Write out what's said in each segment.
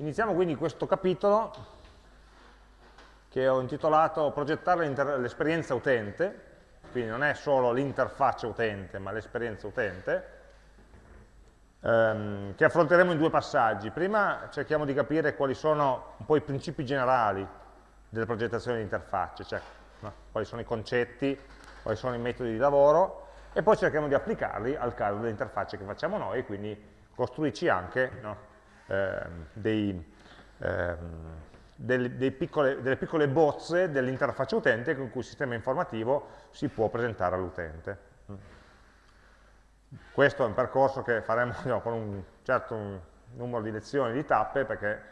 Iniziamo quindi questo capitolo che ho intitolato Progettare l'esperienza utente, quindi non è solo l'interfaccia utente, ma l'esperienza utente, ehm, che affronteremo in due passaggi. Prima cerchiamo di capire quali sono un po' i principi generali della progettazione di interfacce, cioè no? quali sono i concetti, quali sono i metodi di lavoro, e poi cerchiamo di applicarli al caso delle interfacce che facciamo noi, quindi costruirci anche no? Ehm, dei, ehm, delle, dei piccole, delle piccole bozze dell'interfaccia utente con cui il sistema informativo si può presentare all'utente. Questo è un percorso che faremo no, con un certo numero di lezioni, di tappe, perché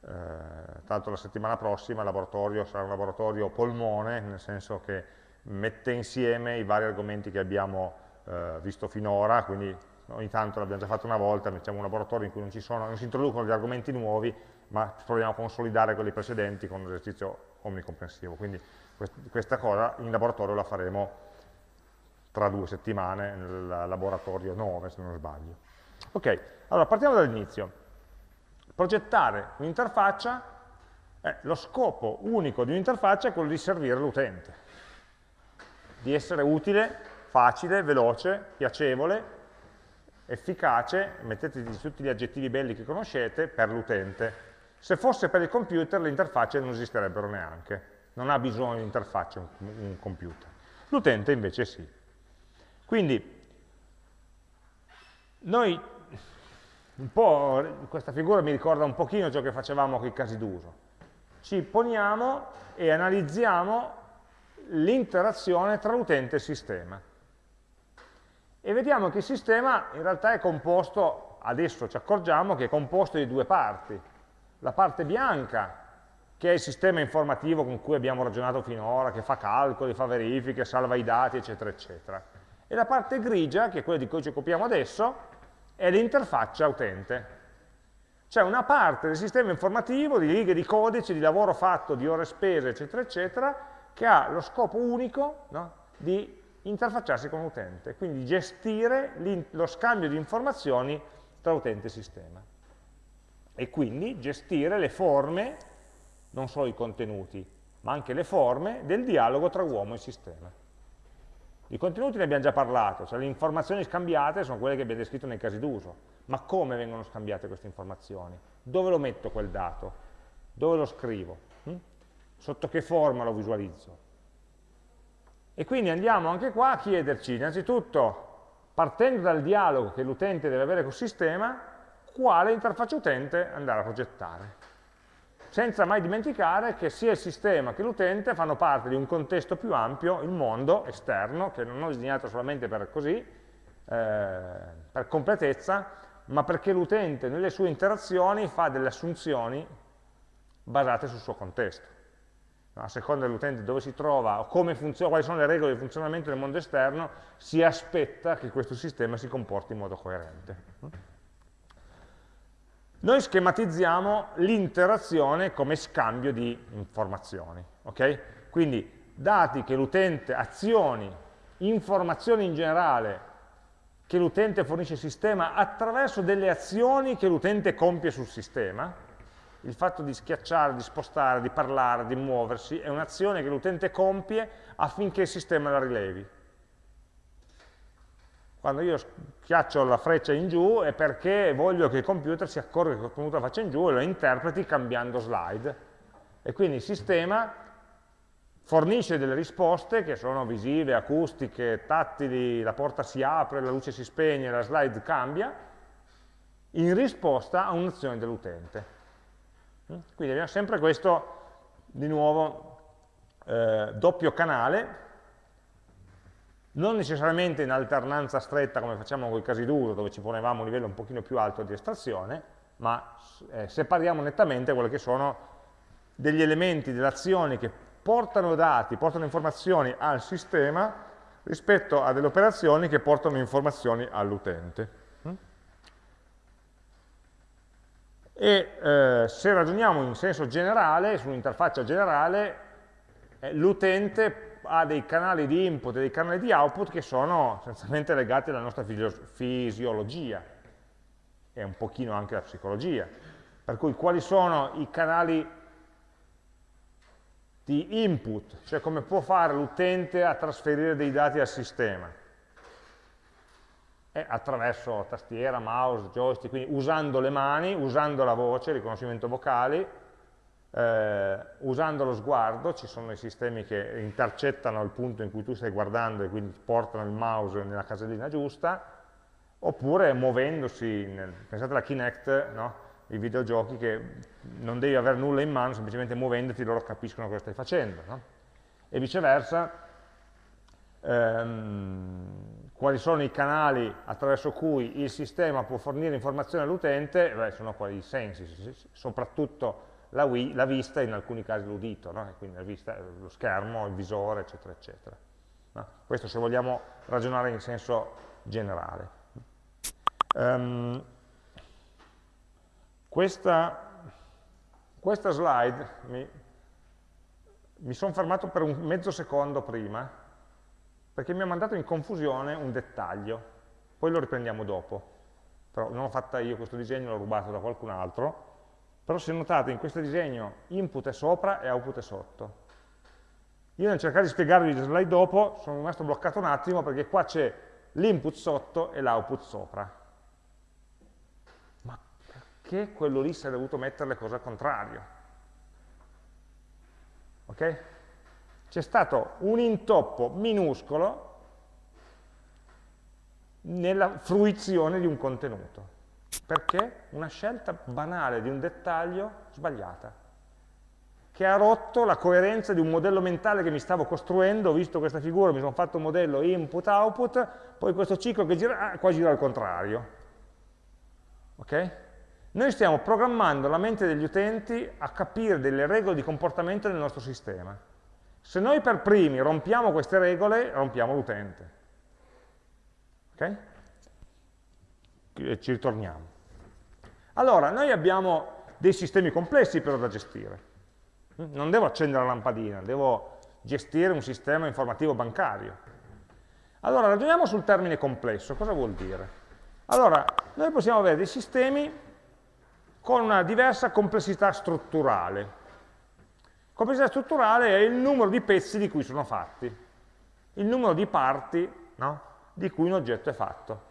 eh, tanto la settimana prossima il laboratorio sarà un laboratorio polmone, nel senso che mette insieme i vari argomenti che abbiamo eh, visto finora, quindi ogni tanto l'abbiamo già fatto una volta, mettiamo un laboratorio in cui non, sono, non si introducono degli argomenti nuovi, ma proviamo a consolidare quelli precedenti con un esercizio omnicomprensivo. Quindi questa cosa in laboratorio la faremo tra due settimane nel laboratorio 9 se non sbaglio. Ok, allora partiamo dall'inizio. Progettare un'interfaccia, eh, lo scopo unico di un'interfaccia è quello di servire l'utente, di essere utile, facile, veloce, piacevole, efficace, mettete tutti gli aggettivi belli che conoscete, per l'utente. Se fosse per il computer le interfacce non esisterebbero neanche, non ha bisogno di interfacce un, un computer. L'utente invece sì. Quindi noi un po', questa figura mi ricorda un pochino ciò che facevamo con i casi d'uso. Ci poniamo e analizziamo l'interazione tra l'utente e sistema. E vediamo che il sistema in realtà è composto, adesso ci accorgiamo che è composto di due parti. La parte bianca, che è il sistema informativo con cui abbiamo ragionato finora, che fa calcoli, fa verifiche, salva i dati, eccetera, eccetera e la parte grigia, che è quella di cui ci occupiamo adesso, è l'interfaccia utente. C'è una parte del sistema informativo, di righe di codice, di lavoro fatto, di ore spese, eccetera, eccetera, che ha lo scopo unico no, di interfacciarsi con l'utente, quindi gestire lo scambio di informazioni tra utente e sistema. E quindi gestire le forme, non solo i contenuti, ma anche le forme del dialogo tra uomo e sistema. I contenuti ne abbiamo già parlato, cioè le informazioni scambiate sono quelle che abbiamo descritto nei casi d'uso, ma come vengono scambiate queste informazioni? Dove lo metto quel dato? Dove lo scrivo? Hm? Sotto che forma lo visualizzo? E quindi andiamo anche qua a chiederci, innanzitutto, partendo dal dialogo che l'utente deve avere col sistema, quale interfaccia utente andare a progettare senza mai dimenticare che sia il sistema che l'utente fanno parte di un contesto più ampio, il mondo esterno, che non ho disegnato solamente per così, eh, per completezza, ma perché l'utente nelle sue interazioni fa delle assunzioni basate sul suo contesto. A seconda dell'utente dove si trova o quali sono le regole di funzionamento del mondo esterno, si aspetta che questo sistema si comporti in modo coerente. Noi schematizziamo l'interazione come scambio di informazioni. Okay? Quindi dati che l'utente, azioni, informazioni in generale che l'utente fornisce al sistema attraverso delle azioni che l'utente compie sul sistema, il fatto di schiacciare, di spostare, di parlare, di muoversi, è un'azione che l'utente compie affinché il sistema la rilevi. Quando io schiaccio la freccia in giù è perché voglio che il computer si accorga che ho tenuto la faccia in giù e lo interpreti cambiando slide. E quindi il sistema fornisce delle risposte che sono visive, acustiche, tattili, la porta si apre, la luce si spegne, la slide cambia, in risposta a un'azione dell'utente. Quindi abbiamo sempre questo, di nuovo, eh, doppio canale non necessariamente in alternanza stretta come facciamo con i casi d'uso, dove ci ponevamo un livello un pochino più alto di estrazione, ma eh, separiamo nettamente quelli che sono degli elementi, delle azioni che portano dati, portano informazioni al sistema rispetto a delle operazioni che portano informazioni all'utente. E eh, se ragioniamo in senso generale, su un'interfaccia generale, eh, l'utente ha dei canali di input e dei canali di output che sono essenzialmente legati alla nostra fisiologia e un pochino anche alla psicologia. Per cui quali sono i canali di input, cioè come può fare l'utente a trasferire dei dati al sistema. Attraverso tastiera, mouse, joystick, quindi usando le mani, usando la voce, riconoscimento vocali, eh, usando lo sguardo, ci sono i sistemi che intercettano il punto in cui tu stai guardando e quindi portano il mouse nella casellina giusta, oppure muovendosi, nel, pensate alla Kinect, no? i videogiochi che non devi avere nulla in mano, semplicemente muovendoti loro capiscono cosa stai facendo. No? E viceversa, ehm, quali sono i canali attraverso cui il sistema può fornire informazioni all'utente? Sono quali i sensi, soprattutto la, Wii, la vista e in alcuni casi l'udito, no? quindi vista, lo schermo, il visore, eccetera, eccetera. No? Questo se vogliamo ragionare in senso generale. Um, questa, questa slide mi, mi sono fermato per un mezzo secondo prima, perché mi ha mandato in confusione un dettaglio, poi lo riprendiamo dopo. Però non l'ho fatta io questo disegno, l'ho rubato da qualcun altro, però se notate in questo disegno input è sopra e output è sotto. Io nel cercare di spiegarvi le slide dopo sono rimasto bloccato un attimo perché qua c'è l'input sotto e l'output sopra perché quello lì si è dovuto mettere le cose al contrario. Ok? C'è stato un intoppo minuscolo nella fruizione di un contenuto. Perché? Una scelta banale di un dettaglio sbagliata, che ha rotto la coerenza di un modello mentale che mi stavo costruendo, ho visto questa figura, mi sono fatto un modello input-output, poi questo ciclo che gira, ah, qua gira al contrario. Ok? Noi stiamo programmando la mente degli utenti a capire delle regole di comportamento del nostro sistema. Se noi per primi rompiamo queste regole, rompiamo l'utente. Ok? E ci ritorniamo. Allora, noi abbiamo dei sistemi complessi però da gestire. Non devo accendere la lampadina, devo gestire un sistema informativo bancario. Allora, ragioniamo sul termine complesso. Cosa vuol dire? Allora, noi possiamo avere dei sistemi con una diversa complessità strutturale. Complessità strutturale è il numero di pezzi di cui sono fatti, il numero di parti no, di cui un oggetto è fatto.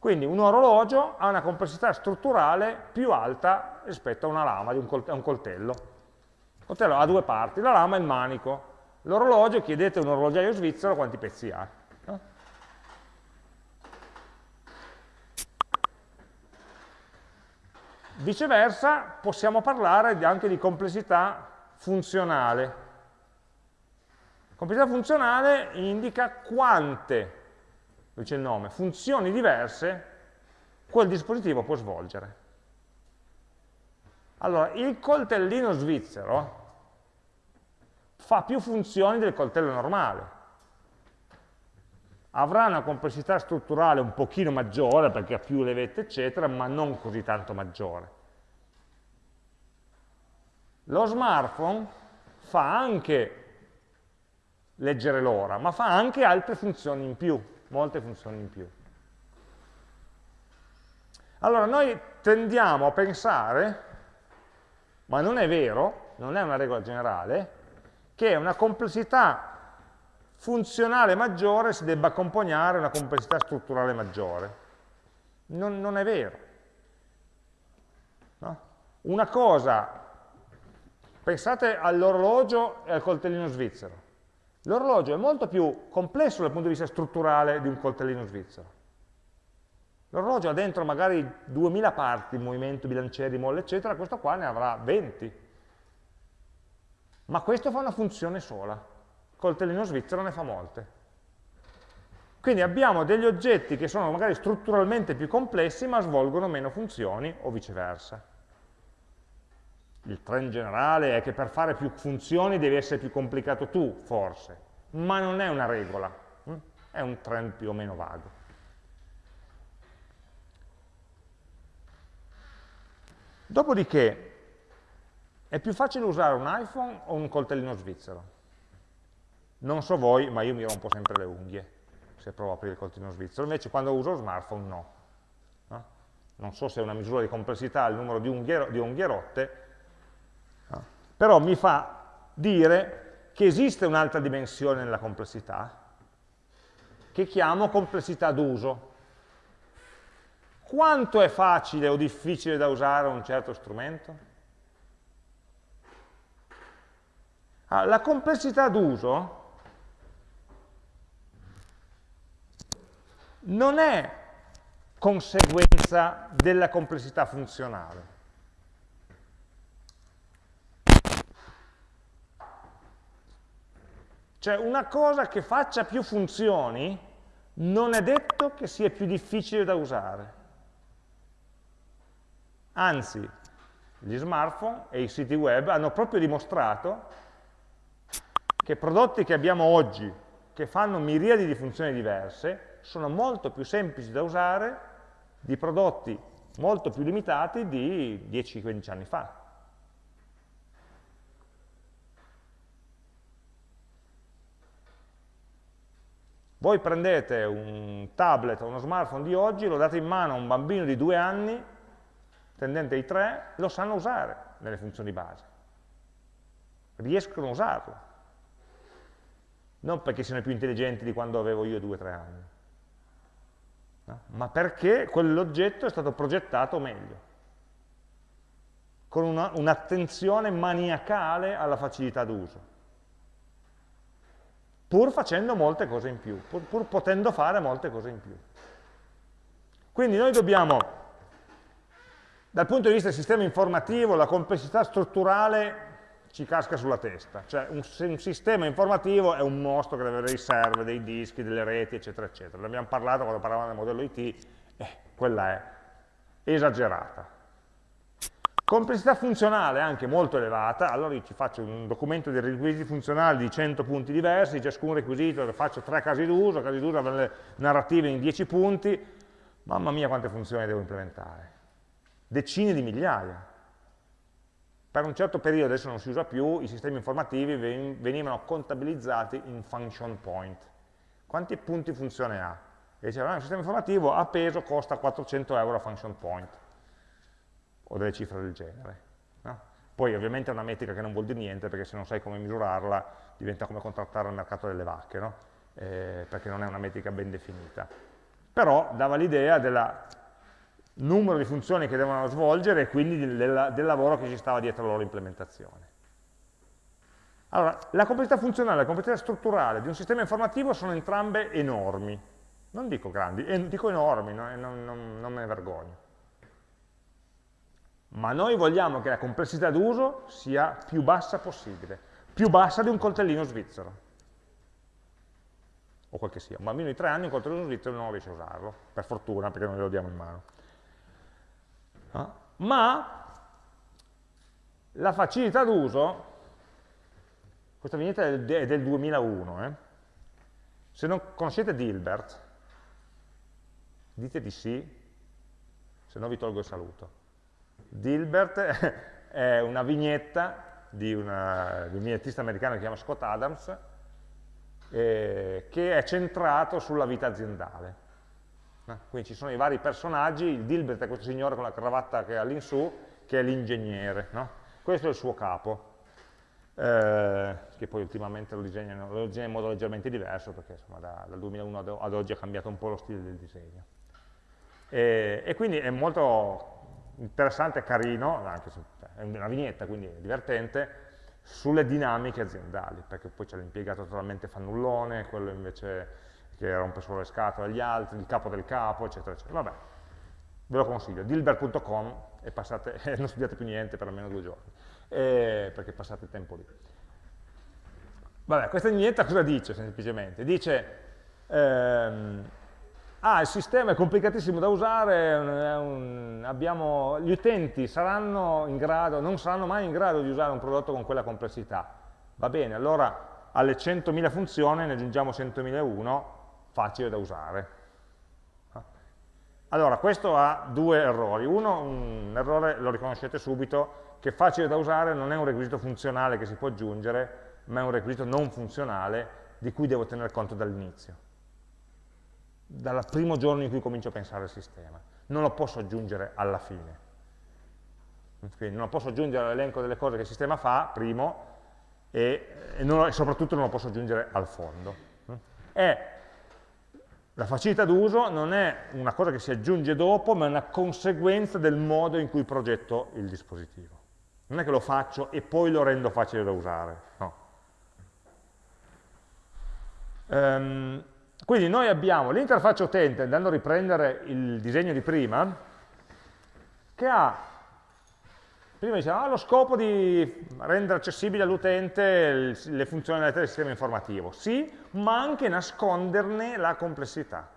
Quindi un orologio ha una complessità strutturale più alta rispetto a una lama, a un coltello. Il coltello ha due parti, la lama è il manico. L'orologio, chiedete a un orologiaio svizzero quanti pezzi ha. Viceversa possiamo parlare anche di complessità funzionale. Complessità funzionale indica quante, dice il nome, funzioni diverse quel dispositivo può svolgere. Allora, il coltellino svizzero fa più funzioni del coltello normale. Avrà una complessità strutturale un pochino maggiore perché ha più levette eccetera, ma non così tanto maggiore. Lo smartphone fa anche leggere l'ora, ma fa anche altre funzioni in più, molte funzioni in più. Allora noi tendiamo a pensare, ma non è vero, non è una regola generale, che una complessità funzionale maggiore si debba accompagnare a una complessità strutturale maggiore. Non, non è vero. No? Una cosa Pensate all'orologio e al coltellino svizzero. L'orologio è molto più complesso dal punto di vista strutturale di un coltellino svizzero. L'orologio ha dentro magari 2000 parti, movimento, bilancieri, molle, eccetera, questo qua ne avrà 20. Ma questo fa una funzione sola. Il coltellino svizzero ne fa molte. Quindi abbiamo degli oggetti che sono magari strutturalmente più complessi ma svolgono meno funzioni o viceversa il trend generale è che per fare più funzioni devi essere più complicato tu, forse, ma non è una regola, hm? è un trend più o meno vago. Dopodiché, è più facile usare un iPhone o un coltellino svizzero? Non so voi, ma io mi rompo sempre le unghie se provo a aprire il coltellino svizzero, invece quando uso lo smartphone no. no? non so se è una misura di complessità il numero di, unghiero, di unghierotte, no? Però mi fa dire che esiste un'altra dimensione nella complessità, che chiamo complessità d'uso. Quanto è facile o difficile da usare un certo strumento? Allora, la complessità d'uso non è conseguenza della complessità funzionale. Cioè una cosa che faccia più funzioni non è detto che sia più difficile da usare. Anzi, gli smartphone e i siti web hanno proprio dimostrato che prodotti che abbiamo oggi, che fanno miriadi di funzioni diverse, sono molto più semplici da usare di prodotti molto più limitati di 10-15 anni fa. Voi prendete un tablet o uno smartphone di oggi, lo date in mano a un bambino di due anni, tendente ai tre, lo sanno usare nelle funzioni base. Riescono a usarlo. Non perché siano più intelligenti di quando avevo io due o tre anni no? ma perché quell'oggetto è stato progettato meglio, con un'attenzione un maniacale alla facilità d'uso, pur facendo molte cose in più, pur, pur potendo fare molte cose in più. Quindi noi dobbiamo, dal punto di vista del sistema informativo, la complessità strutturale ci casca sulla testa. Cioè un, un, sistema informativo è un mostro che deve avere dei server, dei dischi, delle reti, eccetera, eccetera. Ne abbiamo parlato quando parlavamo del modello IT, eh, quella è esagerata. Complessità funzionale anche molto elevata, allora io ci faccio un documento di requisiti funzionali di 100 punti diversi, ciascun requisito faccio tre casi d'uso, casi d'uso le narrative in 10 punti, mamma mia quante funzioni devo implementare, decine di migliaia. Per un certo periodo, adesso non si usa più, i sistemi informativi venivano contabilizzati in function point. Quanti punti funzione ha? E diceva, ah, un sistema informativo a peso costa 400 euro a function point, o delle cifre del genere. No? Poi ovviamente è una metrica che non vuol dire niente, perché se non sai come misurarla diventa come contrattare al mercato delle vacche, no? eh, perché non è una metrica ben definita. Però dava l'idea della numero di funzioni che devono svolgere e quindi del, del lavoro che ci stava dietro la loro implementazione. Allora, la complessità funzionale e la complessità strutturale di un sistema informativo sono entrambe enormi. Non dico grandi, eh, dico enormi, non, non, non, non me ne vergogno. Ma noi vogliamo che la complessità d'uso sia più bassa possibile, più bassa di un coltellino svizzero. O quel che sia. Un bambino di tre anni un coltellino svizzero non riesce a usarlo, per fortuna, perché non glielo diamo in mano. No? Ma la facilità d'uso, questa vignetta è del 2001, eh? se non conoscete Dilbert, dite di sì, se no vi tolgo il saluto. Dilbert è una vignetta di, una, di un vignettista americano che si chiama Scott Adams, eh, che è centrato sulla vita aziendale. Eh? Quindi ci sono i vari personaggi, il Dilbert è questo signore con la cravatta che ha all'insù, che è l'ingegnere, no? questo è il suo capo, eh, che poi ultimamente lo disegna, lo disegna, in modo leggermente diverso, perché insomma, da, dal 2001 ad oggi ha cambiato un po' lo stile del disegno. E, e quindi è molto interessante e carino, anche se cioè, è una vignetta, quindi è divertente, sulle dinamiche aziendali, perché poi c'è l'impiegato totalmente fannullone, quello invece che rompe solo le scatole agli altri, il capo del capo, eccetera, eccetera. Vabbè, ve lo consiglio, dilbert.com e eh, non studiate più niente per almeno due giorni, eh, perché passate il tempo lì. Vabbè, questa vignetta cosa dice semplicemente? Dice, ehm, ah, il sistema è complicatissimo da usare, un, abbiamo, gli utenti saranno grado, non saranno mai in grado di usare un prodotto con quella complessità. Va bene, allora alle 100.000 funzioni ne aggiungiamo 100.001 facile da usare. Allora, questo ha due errori. Uno, un errore lo riconoscete subito, che facile da usare non è un requisito funzionale che si può aggiungere, ma è un requisito non funzionale di cui devo tener conto dall'inizio, dal primo giorno in cui comincio a pensare al sistema. non lo posso aggiungere alla fine. Quindi non posso aggiungere all'elenco delle cose che il sistema fa, primo, e, e, non, e soprattutto non lo posso aggiungere al fondo. È, la facilità d'uso non è una cosa che si aggiunge dopo, ma è una conseguenza del modo in cui progetto il dispositivo. Non è che lo faccio e poi lo rendo facile da usare, no. Um, quindi noi abbiamo l'interfaccia utente, andando a riprendere il disegno di prima, che ha, prima dicevamo, ha lo scopo di rendere accessibili all'utente le funzionalità del sistema informativo. Sì, ma anche nasconderne la complessità.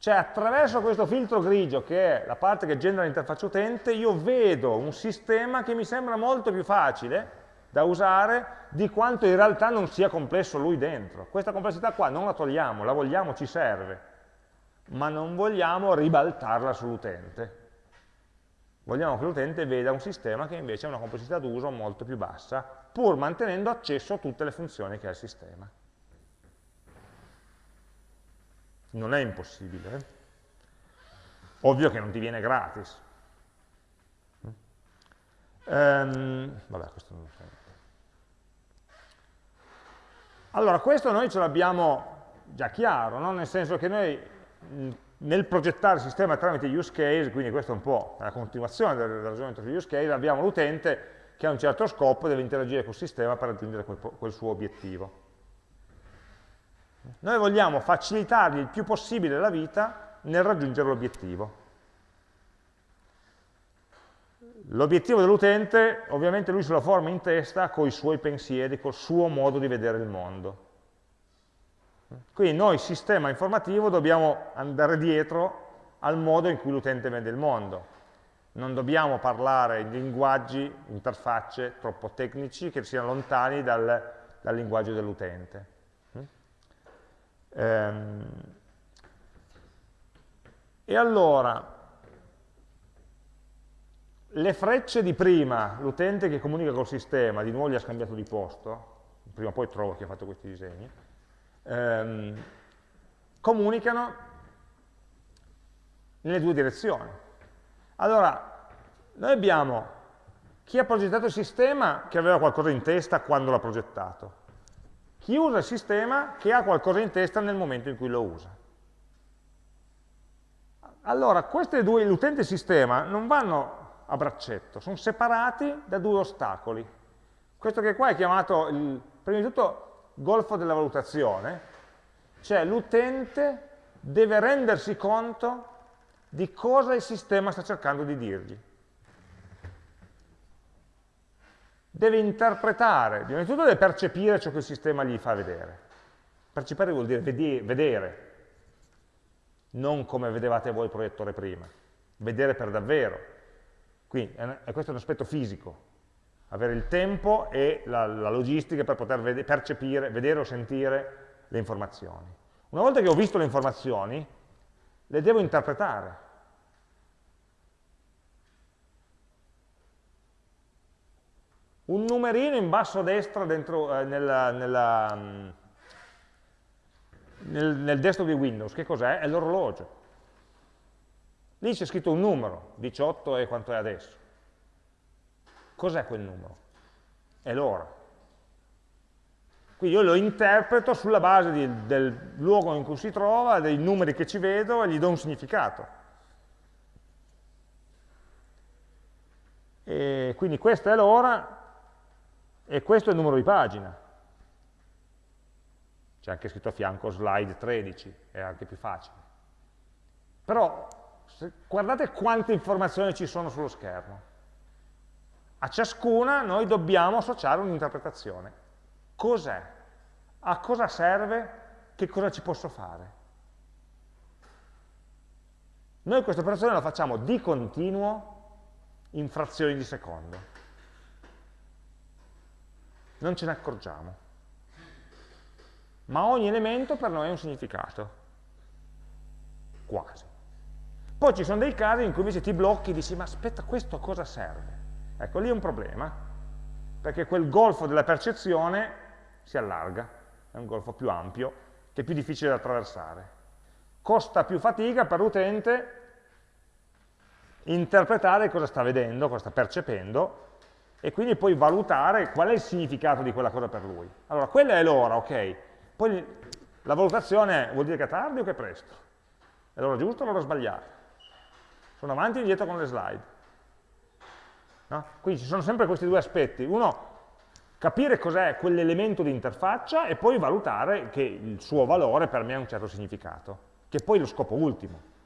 Cioè attraverso questo filtro grigio, che è la parte che genera l'interfaccia utente, io vedo un sistema che mi sembra molto più facile da usare di quanto in realtà non sia complesso lui dentro. Questa complessità qua non la togliamo, la vogliamo, ci serve, ma non vogliamo ribaltarla sull'utente. Vogliamo che l'utente veda un sistema che invece ha una complessità d'uso molto più bassa, pur mantenendo accesso a tutte le funzioni che ha il sistema. Non è impossibile. Eh? Ovvio che non ti viene gratis. Um, vabbè, questo non lo so. Allora, questo noi ce l'abbiamo già chiaro, no? nel senso che noi nel progettare il sistema tramite use case, quindi questo è un po' la continuazione del, ragionamento sugli use case, abbiamo l'utente che ha un certo scopo e deve interagire col sistema per raggiungere quel, quel suo obiettivo. Noi vogliamo facilitargli il più possibile la vita nel raggiungere l'obiettivo. L'obiettivo dell'utente, ovviamente lui se lo forma in testa con i suoi pensieri, col suo modo di vedere il mondo. Quindi noi, sistema informativo, dobbiamo andare dietro al modo in cui l'utente vede il mondo. Non dobbiamo parlare in linguaggi, interfacce troppo tecnici che siano lontani dal, dal linguaggio dell'utente. Ehm. E allora, le frecce di prima, l'utente che comunica col sistema, di nuovo gli ha scambiato di posto, prima o poi trovo chi ha fatto questi disegni, ehm, comunicano nelle due direzioni. Allora, noi abbiamo chi ha progettato il sistema che aveva qualcosa in testa quando l'ha progettato, chi usa il sistema che ha qualcosa in testa nel momento in cui lo usa. Allora, queste due, l'utente e il sistema, non vanno a braccetto, sono separati da due ostacoli. Questo che qua è chiamato, il, prima di tutto, golfo della valutazione, cioè l'utente deve rendersi conto di cosa il sistema sta cercando di dirgli. Deve interpretare, prima di tutto deve percepire ciò che il sistema gli fa vedere. Percepire vuol dire vedere, non come vedevate voi il proiettore prima, vedere per davvero. Quindi è questo è un aspetto fisico, avere il tempo e la, la logistica per poter vede, percepire, vedere o sentire le informazioni. Una volta che ho visto le informazioni, le devo interpretare. Un numerino in basso a destra dentro, eh, nella, nella, mm, nel, nel desktop di Windows, che cos'è? È l'orologio. Lì c'è scritto un numero, 18 è quanto è adesso. Cos'è quel numero? È l'ora. Quindi io lo interpreto sulla base di, del luogo in cui si trova, dei numeri che ci vedo e gli do un significato. E quindi questa è l'ora e questo è il numero di pagina. C'è anche scritto a fianco slide 13, è anche più facile. Però guardate quante informazioni ci sono sullo schermo. A ciascuna noi dobbiamo associare un'interpretazione. Cos'è? A cosa serve? Che cosa ci posso fare? Noi questa operazione la facciamo di continuo in frazioni di secondo. Non ce ne accorgiamo. Ma ogni elemento per noi ha un significato. Quasi. Poi ci sono dei casi in cui invece ti blocchi e dici, ma aspetta, questo a cosa serve? Ecco, lì è un problema, perché quel golfo della percezione si allarga, è un golfo più ampio, che è più difficile da attraversare. costa più fatica per l'utente interpretare cosa sta vedendo, cosa sta percependo, e quindi poi valutare qual è il significato di quella cosa per lui. Allora, quella è l'ora, ok? Poi la valutazione vuol dire che è tardi o che è presto? È l'ora giusta o l'ora sbagliata? Sono avanti e indietro con le slide. No? Quindi ci sono sempre questi due aspetti. Uno, capire cos'è quell'elemento di interfaccia e poi valutare che il suo valore per me ha un certo significato, che è poi lo scopo ultimo.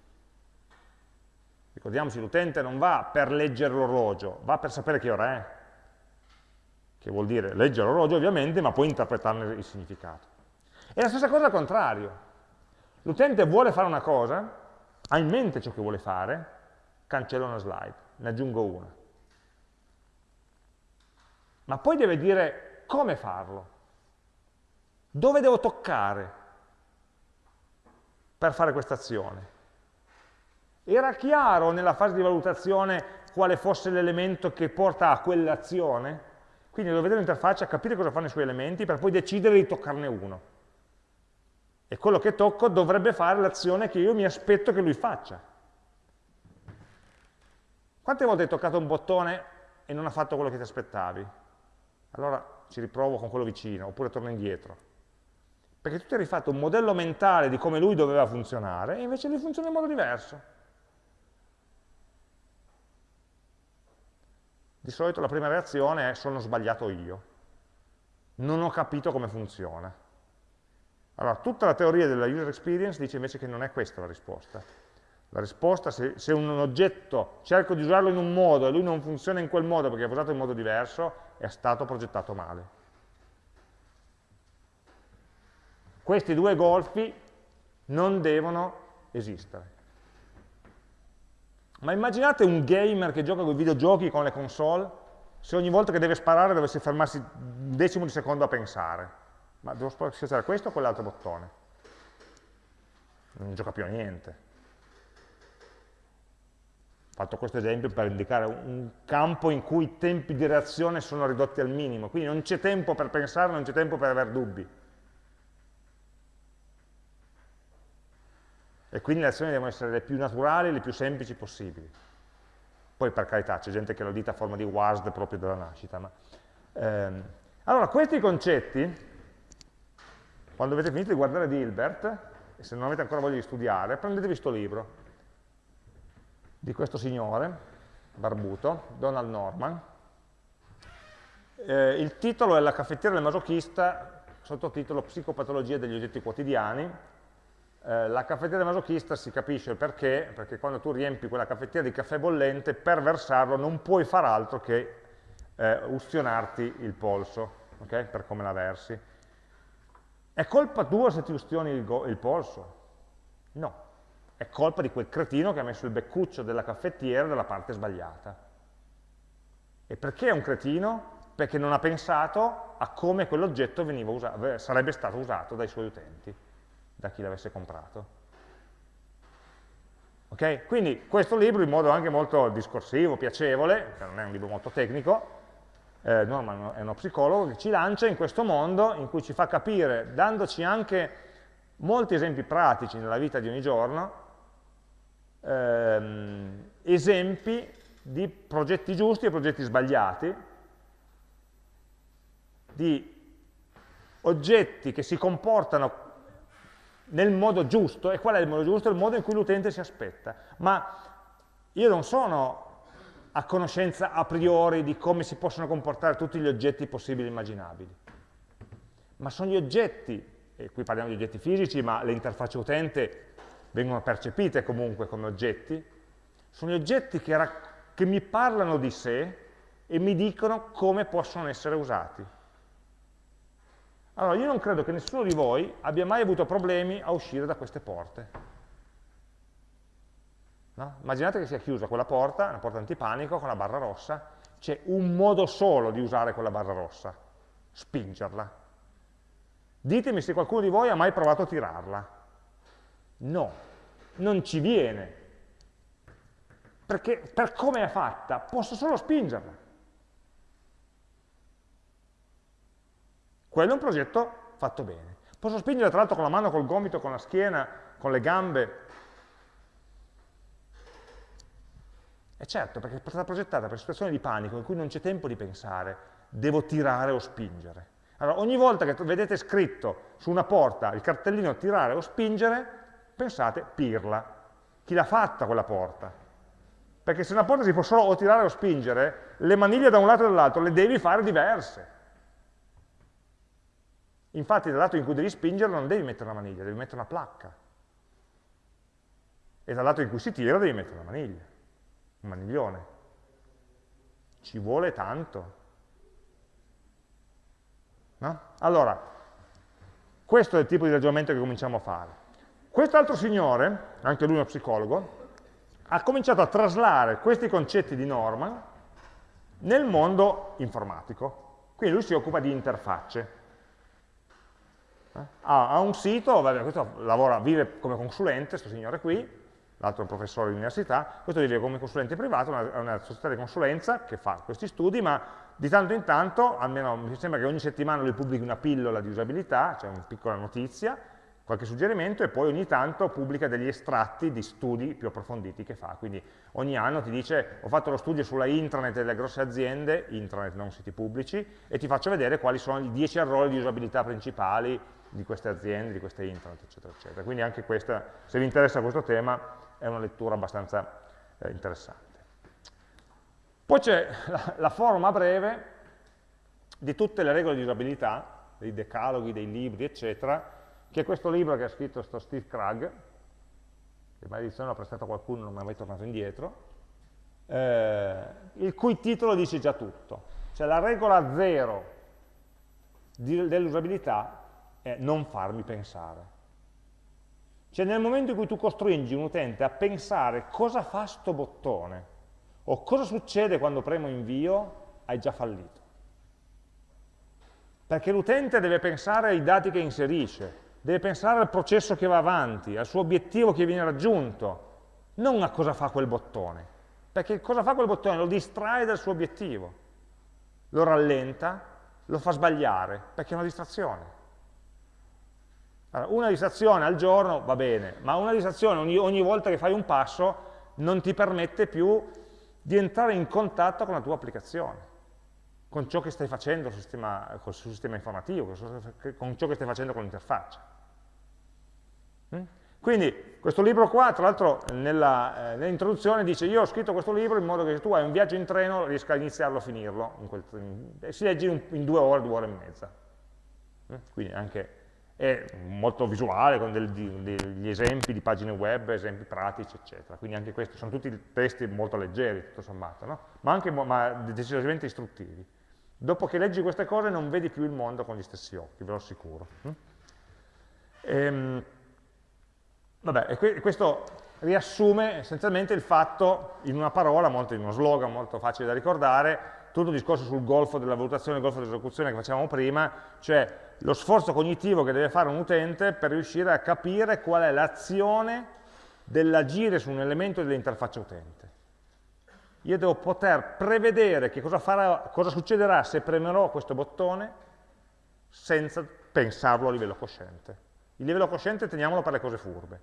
Ricordiamoci, l'utente non va per leggere l'orologio, va per sapere che ora è, che vuol dire leggere l'orologio ovviamente, ma poi interpretarne il significato. E la stessa cosa al contrario. L'utente vuole fare una cosa, ha in mente ciò che vuole fare, cancella una slide, ne aggiungo una ma poi deve dire come farlo, dove devo toccare per fare questa azione. Era chiaro nella fase di valutazione quale fosse l'elemento che porta a quell'azione? Quindi devo vedere l'interfaccia, capire cosa fanno i suoi elementi per poi decidere di toccarne uno. E quello che tocco dovrebbe fare l'azione che io mi aspetto che lui faccia. Quante volte hai toccato un bottone e non ha fatto quello che ti aspettavi? allora ci riprovo con quello vicino, oppure torno indietro. Perché tu ti eri fatto un modello mentale di come lui doveva funzionare, e invece lui funziona in modo diverso. Di solito la prima reazione è sono sbagliato io, non ho capito come funziona. Allora, tutta la teoria della user experience dice invece che non è questa la risposta. La risposta, se, se un oggetto cerco di usarlo in un modo e lui non funziona in quel modo perché è usato in modo diverso, è stato progettato male. Questi due golfi non devono esistere. Ma immaginate un gamer che gioca con i videogiochi con le console, se ogni volta che deve sparare dovesse fermarsi un decimo di secondo a pensare. Ma devo schiacciare questo o quell'altro bottone? Non gioca più a niente fatto questo esempio per indicare un campo in cui i tempi di reazione sono ridotti al minimo, quindi non c'è tempo per pensare, non c'è tempo per avere dubbi. E quindi le azioni devono essere le più naturali, le più semplici possibili. Poi per carità c'è gente che lo dita a forma di WASD proprio dalla nascita. Ma, ehm. Allora, questi concetti, quando avete finito di guardare Dilbert, e se non avete ancora voglia di studiare, prendetevi questo libro, di questo signore, barbuto, Donald Norman. Eh, il titolo è La caffettiera del masochista, sottotitolo Psicopatologia degli oggetti quotidiani. Eh, la caffettiera del masochista si capisce perché, perché quando tu riempi quella caffettiera di caffè bollente, per versarlo non puoi far altro che eh, ustionarti il polso, okay? per come la versi. È colpa tua se ti ustioni il, il polso? No, è colpa di quel cretino che ha messo il beccuccio della caffettiera dalla parte sbagliata. E perché è un cretino? Perché non ha pensato a come quell'oggetto sarebbe stato usato dai suoi utenti, da chi l'avesse comprato. Okay? Quindi questo libro in modo anche molto discorsivo, piacevole, che non è un libro molto tecnico, eh, Norman è uno psicologo, che ci lancia in questo mondo in cui ci fa capire, dandoci anche molti esempi pratici nella vita di ogni giorno, ehm, esempi di progetti giusti e progetti sbagliati, di oggetti che si comportano nel modo giusto, e qual è il modo giusto? Il modo in cui l'utente si aspetta. Ma io non sono a conoscenza a priori di come si possono comportare tutti gli oggetti possibili e immaginabili, ma sono gli oggetti, e qui parliamo di oggetti fisici, ma le interfacce utente vengono percepite comunque come oggetti, sono gli oggetti che, che mi parlano di sé e mi dicono come possono essere usati. Allora, io non credo che nessuno di voi abbia mai avuto problemi a uscire da queste porte. No? Immaginate che sia chiusa quella porta, una porta antipanico con la barra rossa, c'è un modo solo di usare quella barra rossa, spingerla. Ditemi se qualcuno di voi ha mai provato a tirarla. No, non ci viene. Perché per come è fatta posso solo spingerla. Quello è un progetto fatto bene. Posso spingere tra l'altro con la mano, col gomito, con la schiena, con le gambe. E certo, perché è stata progettata per situazioni di panico in cui non c'è tempo di pensare, devo tirare o spingere. Allora, ogni volta che vedete scritto su una porta il cartellino tirare o spingere, pensate pirla. Chi l'ha fatta quella porta? Perché se una porta si può solo o tirare o spingere, le maniglie da un lato e dall'altro le devi fare diverse. Infatti dal lato in cui devi spingere non devi mettere una maniglia, devi mettere una placca. E dal lato in cui si tira devi mettere una maniglia, un maniglione. Ci vuole tanto. No? Allora, questo è il tipo di ragionamento che cominciamo a fare. Quest'altro signore, anche lui uno psicologo, ha cominciato a traslare questi concetti di norma nel mondo informatico. Quindi lui si occupa di interfacce. Ha, ha, un sito, vabbè, questo lavora, vive come consulente, questo signore qui, l'altro è un professore di università, questo vive come consulente privato, è una, una società di consulenza che fa questi studi, ma di tanto in tanto, almeno mi sembra che ogni settimana lui pubblichi una pillola di usabilità, cioè una piccola notizia, qualche suggerimento e poi ogni tanto pubblica degli estratti di studi più approfonditi che fa. Quindi ogni anno ti dice ho fatto lo studio sulla intranet delle grosse aziende, intranet non siti pubblici, e ti faccio vedere quali sono i 10 errori di usabilità principali di queste aziende, di queste intranet, eccetera, eccetera. Quindi anche questa, se vi interessa questo tema, è una lettura abbastanza eh, interessante. Poi c'è la, la forma breve di tutte le regole di usabilità, dei decaloghi, dei libri, eccetera, che è questo libro che ha scritto sto Steve Krug, che maledizione l'ho prestato a qualcuno, non mi è mai tornato indietro, eh, il cui titolo dice già tutto. Cioè la regola zero dell'usabilità è non farmi pensare. Cioè nel momento in cui tu costringi un utente a pensare cosa fa sto bottone, o cosa succede quando premo invio, hai già fallito. Perché l'utente deve pensare ai dati che inserisce, deve pensare al processo che va avanti, al suo obiettivo che viene raggiunto, non a cosa fa quel bottone, perché cosa fa quel bottone lo distrae dal suo obiettivo, lo rallenta, lo fa sbagliare, perché è una distrazione. Allora, una distrazione al giorno va bene, ma una distrazione ogni, ogni volta che fai un passo non ti permette più di entrare in contatto con la tua applicazione con ciò che stai facendo sul sistema, sul sistema informativo, con ciò che stai facendo con l'interfaccia. Mm? Quindi questo libro qua, tra l'altro eh, nell'introduzione dice io ho scritto questo libro in modo che se tu hai un viaggio in treno riesca a iniziarlo a finirlo, in quel, in, si legge in, in, due ore, due ore e mezza. Mm? Quindi anche è molto visuale, con del, degli esempi di pagine web, esempi pratici, eccetera. Quindi anche questi sono tutti testi molto leggeri, tutto sommato, no? ma anche ma decisamente istruttivi. Dopo che leggi queste cose non vedi più il mondo con gli stessi occhi, ve lo assicuro. Mm? Ehm, Vabbè, e questo riassume essenzialmente il fatto, in una parola, molto, in uno slogan molto facile da ricordare, tutto il discorso sul golfo della valutazione, il golfo dell'esecuzione che facevamo prima, cioè lo sforzo cognitivo che deve fare un utente per riuscire a capire qual è l'azione dell'agire su un elemento dell'interfaccia utente. Io devo poter prevedere che cosa, farà, cosa succederà se premerò questo bottone senza pensarlo a livello cosciente. Il livello cosciente teniamolo per le cose furbe.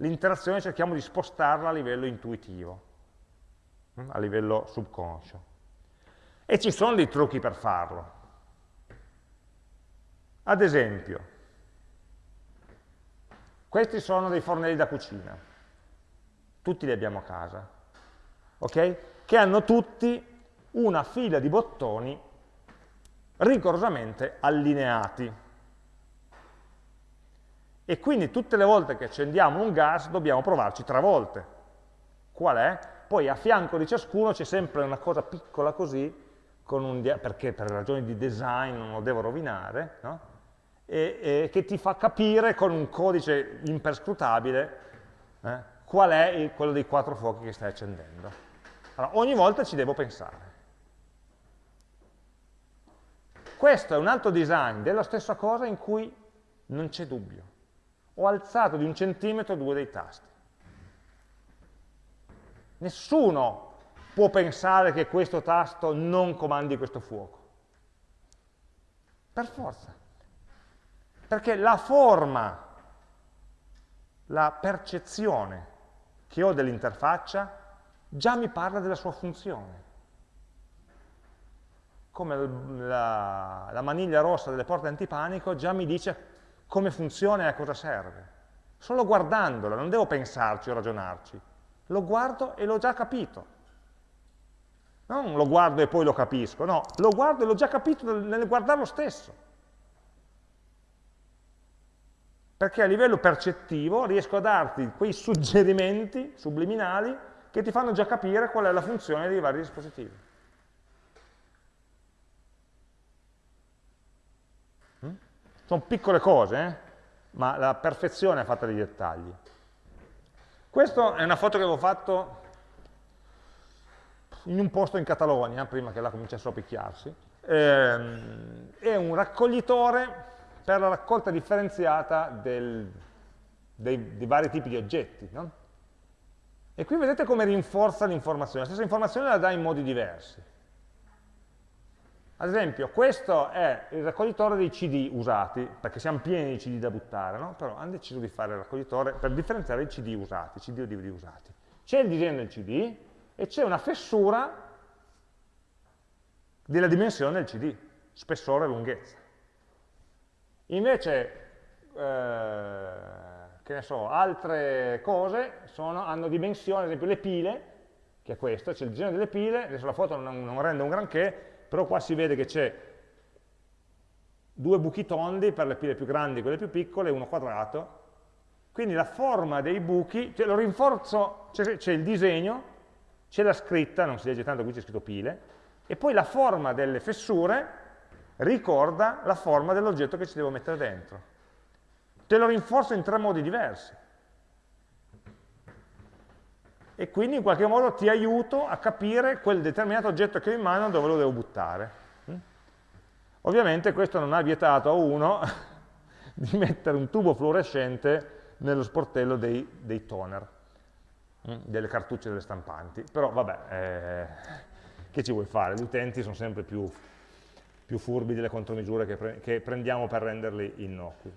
L'interazione cerchiamo di spostarla a livello intuitivo, hm, a livello subconscio. E ci sono dei trucchi per farlo. Ad esempio, questi sono dei fornelli da cucina, tutti li abbiamo a casa, ok? Che hanno tutti una fila di bottoni rigorosamente allineati. E quindi tutte le volte che accendiamo un gas dobbiamo provarci tre volte. Qual è? Poi a fianco di ciascuno c'è sempre una cosa piccola così, perché per ragioni di design non lo devo rovinare, no? e, e, che ti fa capire con un codice imperscrutabile eh, qual è il, quello dei quattro fuochi che stai accendendo. Allora, ogni volta ci devo pensare. Questo è un altro design della stessa cosa in cui non c'è dubbio ho alzato di un centimetro due dei tasti. Nessuno può pensare che questo tasto non comandi questo fuoco. Per forza. Perché la forma la percezione che ho dell'interfaccia già mi parla della sua funzione. Come la, la, maniglia rossa delle porte antipanico già mi dice come funziona e a cosa serve. Solo guardandola, non devo pensarci o ragionarci. Lo guardo e l'ho già capito. Non lo guardo e poi lo capisco, no, lo guardo e l'ho già capito nel guardarlo stesso. Perché a livello percettivo riesco a darti quei suggerimenti subliminali che ti fanno già capire qual è la funzione dei vari dispositivi. Sono piccole cose, eh? ma la perfezione è fatta di dettagli. Questa è una foto che avevo fatto in un posto in Catalogna, prima che là cominciassero a picchiarsi, ehm, è un raccoglitore per la raccolta differenziata del, dei, dei, vari tipi di oggetti. No? E qui vedete come rinforza l'informazione, la stessa informazione la dà in modi diversi. Ad esempio, questo è il raccoglitore dei CD usati, perché siamo pieni di CD da buttare, no? però hanno deciso di fare il raccoglitore per differenziare i CD usati, CD o DVD usati. C'è il disegno del CD, e c'è una fessura della dimensione del CD, spessore e lunghezza. Invece, eh, che ne so, altre cose sono, hanno dimensione, ad esempio le pile, che è questo, c'è il disegno delle pile, adesso la foto non, non rende un granché, però qua si vede che c'è due buchi tondi per le pile più grandi e quelle più piccole, uno quadrato, quindi la forma dei buchi, cioè lo rinforzo, c'è il disegno, c'è la scritta, non si legge tanto, qui c'è scritto pile, e poi la forma delle fessure ricorda la forma dell'oggetto che ci devo mettere dentro. Te lo rinforzo in tre modi diversi. E quindi in qualche modo ti aiuto a capire quel determinato oggetto che ho in mano dove lo devo buttare. Mm? Ovviamente questo non ha vietato a uno di mettere un tubo fluorescente nello sportello dei, dei toner. Mm, delle cartucce delle stampanti, però vabbè, eh, che ci vuoi fare? Gli utenti sono sempre più, più furbi delle contromisure che, pre che prendiamo per renderli innocui.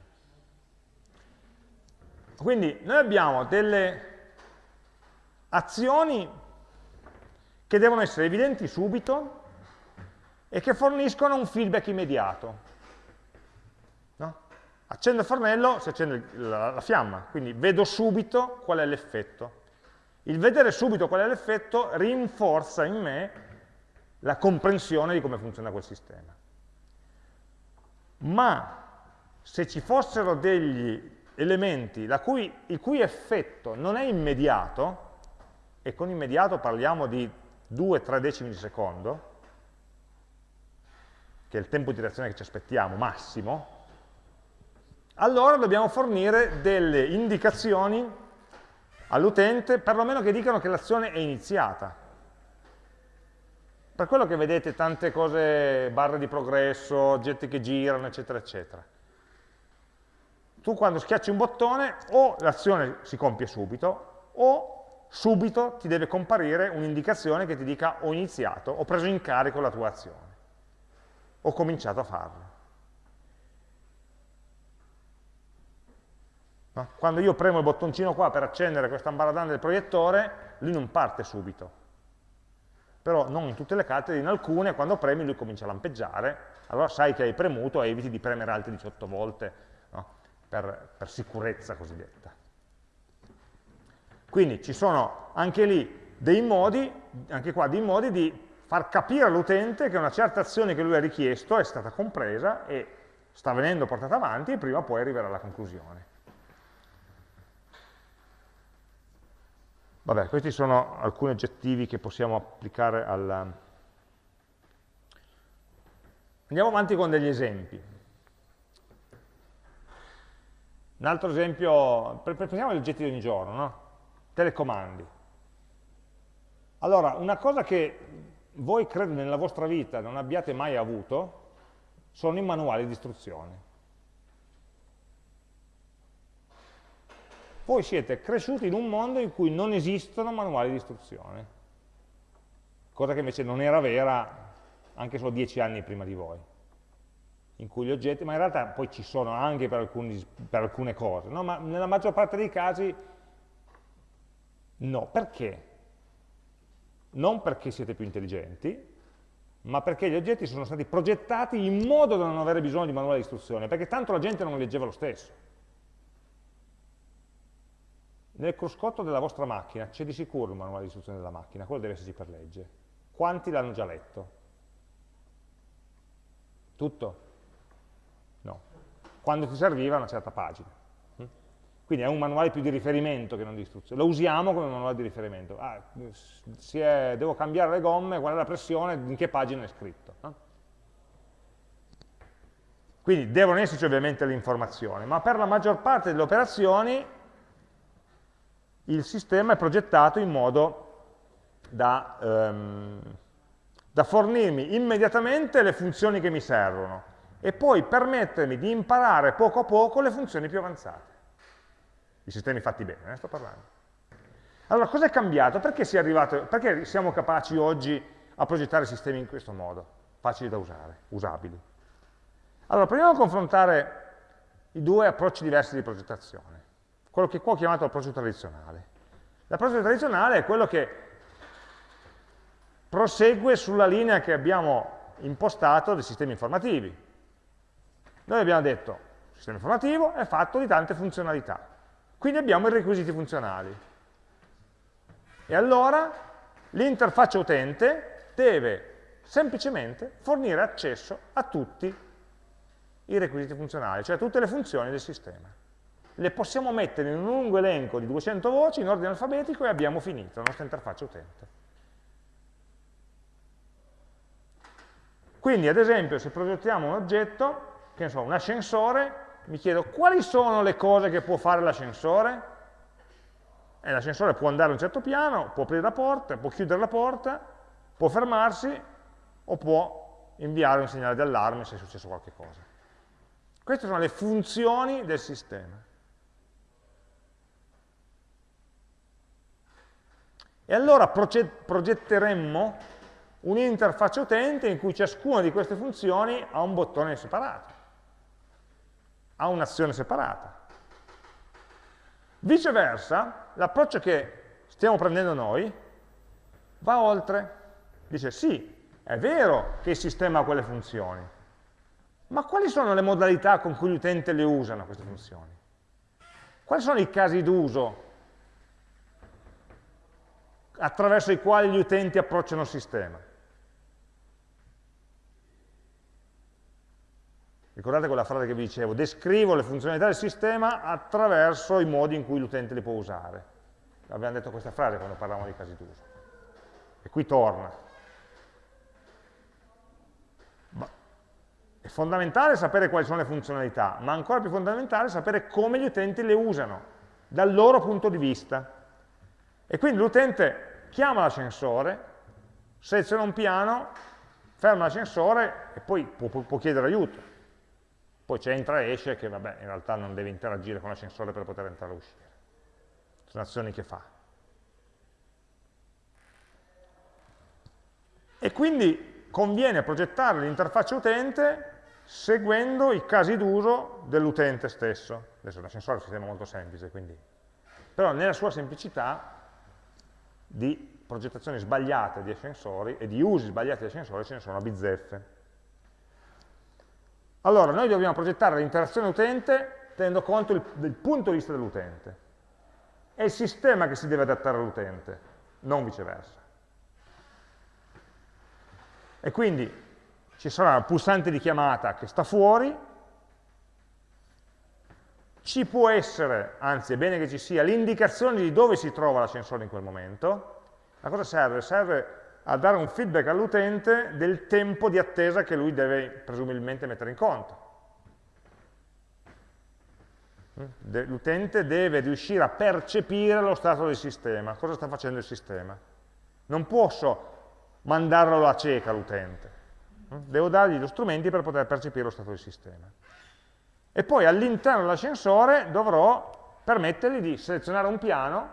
Quindi noi abbiamo delle azioni che devono essere evidenti subito e che forniscono un feedback immediato. No? Accendo il fornello, si accende la, la fiamma, quindi vedo subito qual è l'effetto. Il vedere subito qual è l'effetto rinforza in me la comprensione di come funziona quel sistema. Ma se ci fossero degli elementi cui, il cui effetto non è immediato, e con immediato parliamo di 2-3 decimi di secondo, che è il tempo di reazione che ci aspettiamo, massimo, allora dobbiamo fornire delle indicazioni all'utente, perlomeno che dicano che l'azione è iniziata. Per quello che vedete tante cose, barre di progresso, oggetti che girano, eccetera, eccetera. Tu quando schiacci un bottone o l'azione si compie subito o subito ti deve comparire un'indicazione che ti dica ho iniziato, ho preso in carico la tua azione, ho cominciato a farlo. No? Quando io premo il bottoncino qua per accendere questa ambaradan del proiettore, lui non parte subito. Però non in tutte le carte, in alcune, quando premi lui comincia a lampeggiare, allora sai che hai premuto e eviti di premere altre 18 volte no? per, per sicurezza cosiddetta. Quindi ci sono anche lì dei modi, anche qua dei modi di far capire all'utente che una certa azione che lui ha richiesto è stata compresa e sta venendo portata avanti e prima o poi arriverà alla conclusione. Vabbè, questi sono alcuni aggettivi che possiamo applicare alla... Andiamo avanti con degli esempi. Un altro esempio, prendiamo gli oggetti di ogni giorno, no? Telecomandi. Allora, una cosa che voi credo nella vostra vita non abbiate mai avuto sono i manuali di istruzione. voi siete cresciuti in un mondo in cui non esistono manuali di istruzione, cosa che invece non era vera anche solo dieci anni prima di voi. in cui gli oggetti, ma in realtà poi ci sono anche per, alcuni, per alcune cose, no? ma nella maggior parte dei casi no. Perché? Non perché siete più intelligenti, ma perché gli oggetti sono stati progettati in modo da non avere bisogno di manuale di istruzione, perché tanto la gente non leggeva lo stesso. Nel cruscotto della vostra macchina c'è di sicuro il manuale di istruzione della macchina, quello deve esserci per legge. Quanti l'hanno già letto? Tutto? No. Quando ti serviva una certa pagina. Quindi è un manuale più di riferimento che non di istruzione. Lo usiamo come manuale di riferimento. Ah, è, devo cambiare le gomme, qual è la pressione, in che pagina è scritto. No? Quindi devono esserci ovviamente le informazioni, ma per la maggior parte delle operazioni il sistema è progettato in modo da, um, da fornirmi immediatamente le funzioni che mi servono e poi permettermi di imparare poco a poco le funzioni più avanzate. I sistemi fatti bene, eh, sto parlando. Allora, cosa è cambiato? Perché, si è arrivato, perché siamo capaci oggi a progettare sistemi in questo modo, facili da usare, usabili? Allora, proviamo a confrontare i due approcci diversi di progettazione quello che qua ho chiamato approccio tradizionale. L'approccio tradizionale è quello che prosegue sulla linea che abbiamo impostato dei sistemi informativi. Noi abbiamo detto, il sistema informativo è fatto di tante funzionalità, quindi abbiamo i requisiti funzionali. E allora l'interfaccia utente deve semplicemente fornire accesso a tutti i requisiti funzionali, cioè a tutte le funzioni del sistema le possiamo mettere in un lungo elenco di 200 voci in ordine alfabetico e abbiamo finito la nostra interfaccia utente. Quindi, ad esempio, se progettiamo un oggetto, che ne so, un ascensore, mi chiedo quali sono le cose che può fare l'ascensore? Eh, l'ascensore può andare a un certo piano, può aprire la porta, può chiudere la porta, può fermarsi o può inviare un segnale di allarme se è successo qualche cosa. Queste sono le funzioni del sistema. E allora progetteremmo un'interfaccia utente in cui ciascuna di queste funzioni ha un bottone separato, ha un'azione separata. Viceversa, l'approccio che stiamo prendendo noi va oltre. Dice sì, è vero che il sistema ha quelle funzioni, ma quali sono le modalità con cui l'utente le usano queste funzioni? Quali sono i casi d'uso attraverso i quali gli utenti approcciano il sistema. Ricordate quella frase che vi dicevo, descrivo le funzionalità del sistema attraverso i modi in cui l'utente le può usare. Abbiamo detto questa frase quando parlavamo di casi d'uso. E qui torna. È fondamentale sapere quali sono le funzionalità, ma ancora più fondamentale sapere come gli utenti le usano, dal loro punto di vista. E quindi l'utente chiama l'ascensore, seleziona un piano, ferma l'ascensore e poi può, può chiedere aiuto. Poi c'è entra e esce che vabbè, in realtà non deve interagire con l'ascensore per poter entrare e uscire. Sono azioni che fa. E quindi conviene progettare l'interfaccia utente seguendo i casi d'uso dell'utente stesso. Adesso l'ascensore è un sistema molto semplice, quindi. però nella sua semplicità di progettazioni sbagliate di ascensori e di usi sbagliati di ascensori ce ne sono a bizzeffe. Allora, noi dobbiamo progettare l'interazione utente tenendo conto il, del punto di vista dell'utente. È il sistema che si deve adattare all'utente, non viceversa. E quindi ci sarà un pulsante di chiamata che sta fuori, ci può essere, anzi è bene che ci sia, l'indicazione di dove si trova l'ascensore in quel momento. A cosa serve? Serve a dare un feedback all'utente del tempo di attesa che lui deve presumibilmente mettere in conto. L'utente deve riuscire a percepire lo stato del sistema, cosa sta facendo il sistema. Non posso mandarlo a cieca l'utente, devo dargli gli strumenti per poter percepire lo stato del sistema e poi all'interno dell'ascensore dovrò permettergli di selezionare un piano,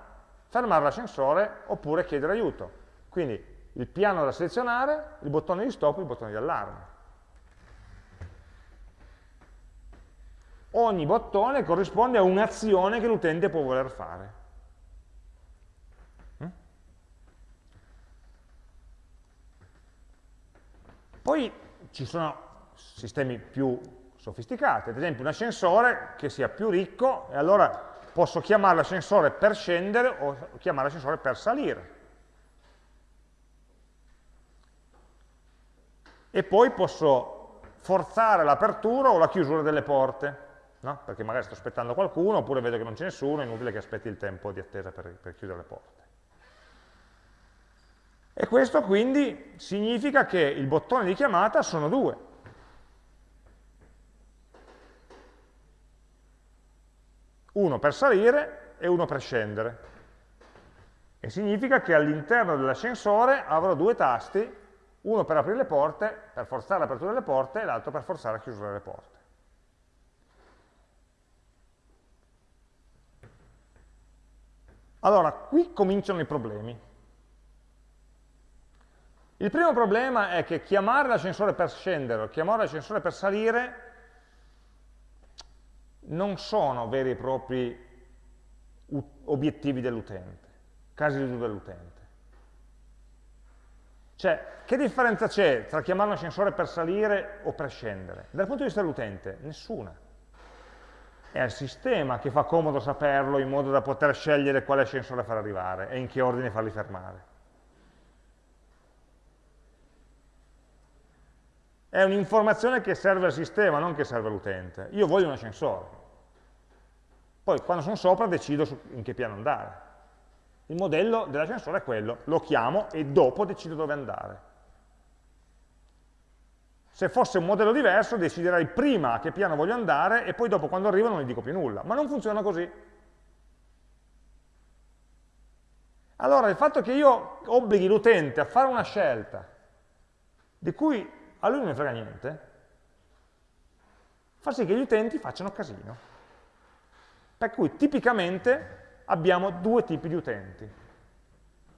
fermare l'ascensore oppure chiedere aiuto. Quindi il piano da selezionare, il bottone di stop e il bottone di allarme. ogni bottone corrisponde a un'azione che l'utente può voler fare. Mm? Poi ci sono sistemi più sofisticati, ad esempio un ascensore che sia più ricco e allora posso chiamare l'ascensore per scendere o chiamare l'ascensore per salire. E poi posso forzare l'apertura o la chiusura delle porte no? perché magari sto aspettando qualcuno oppure vedo che non c'è nessuno, è inutile che aspetti il tempo di attesa per, per chiudere le porte. E questo quindi significa che il bottone di chiamata sono due. Uno per salire e uno per scendere. E significa che all'interno dell'ascensore avrò due tasti, uno per aprire le porte, per forzare l'apertura delle porte, e l'altro per forzare la chiusura delle porte. Allora, qui cominciano i problemi. Il primo problema è che chiamare l'ascensore per scendere o chiamare l'ascensore per salire non sono veri e propri obiettivi dell'utente, casi di uso dell'utente. Cioè, che differenza c'è tra chiamare un ascensore per salire o per scendere? Dal punto di vista dell'utente, nessuna è il sistema che fa comodo saperlo in modo da poter scegliere quale ascensore far arrivare e in che ordine farli fermare. È un'informazione che serve al sistema, non che serve all'utente. Io voglio un ascensore. Poi quando sono sopra decido in che piano andare. Il modello dell'ascensore è quello, lo chiamo e dopo decido dove andare. Se fosse un modello diverso deciderei prima a che piano voglio andare e poi dopo quando arrivo non gli dico più nulla, ma non funziona così. Allora il fatto che io obblighi l'utente a fare una scelta di cui a lui non ne frega niente, fa sì che gli utenti facciano casino. Per cui tipicamente abbiamo due tipi di utenti.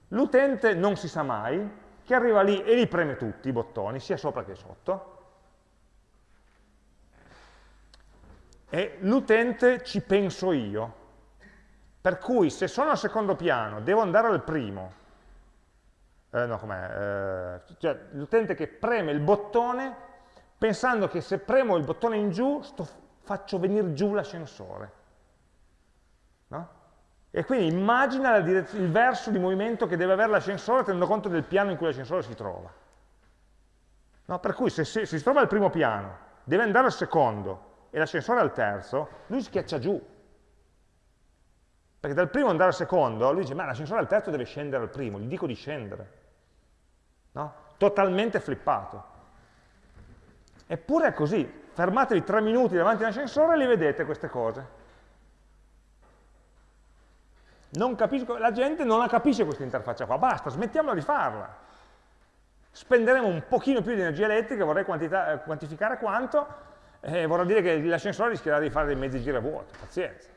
L'utente non si sa mai, che arriva lì e li preme tutti i bottoni, sia sopra che sotto, e l'utente ci penso io. Per cui se sono al secondo piano, devo andare al primo, eh, no, com'è? Eh, cioè l'utente che preme il bottone pensando che se premo il bottone in giù sto, faccio venire giù l'ascensore. No? E quindi immagina il verso di movimento che deve avere l'ascensore tenendo conto del piano in cui l'ascensore si trova. No? Per cui se, se, se si trova al primo piano, deve andare al secondo, e l'ascensore al terzo, lui schiaccia giù. Perché dal primo andare al secondo, lui dice, ma l'ascensore al terzo deve scendere al primo, gli dico di scendere. No? Totalmente flippato. Eppure è così, fermatevi tre minuti davanti all'ascensore e li vedete queste cose. Capisco, la gente non la capisce questa interfaccia qua, basta, smettiamola di farla. Spenderemo un pochino più di energia elettrica, vorrei quantificare quanto, eh, vorrà dire che l'ascensore rischierà di fare dei mezzi giri a vuoto, pazienza.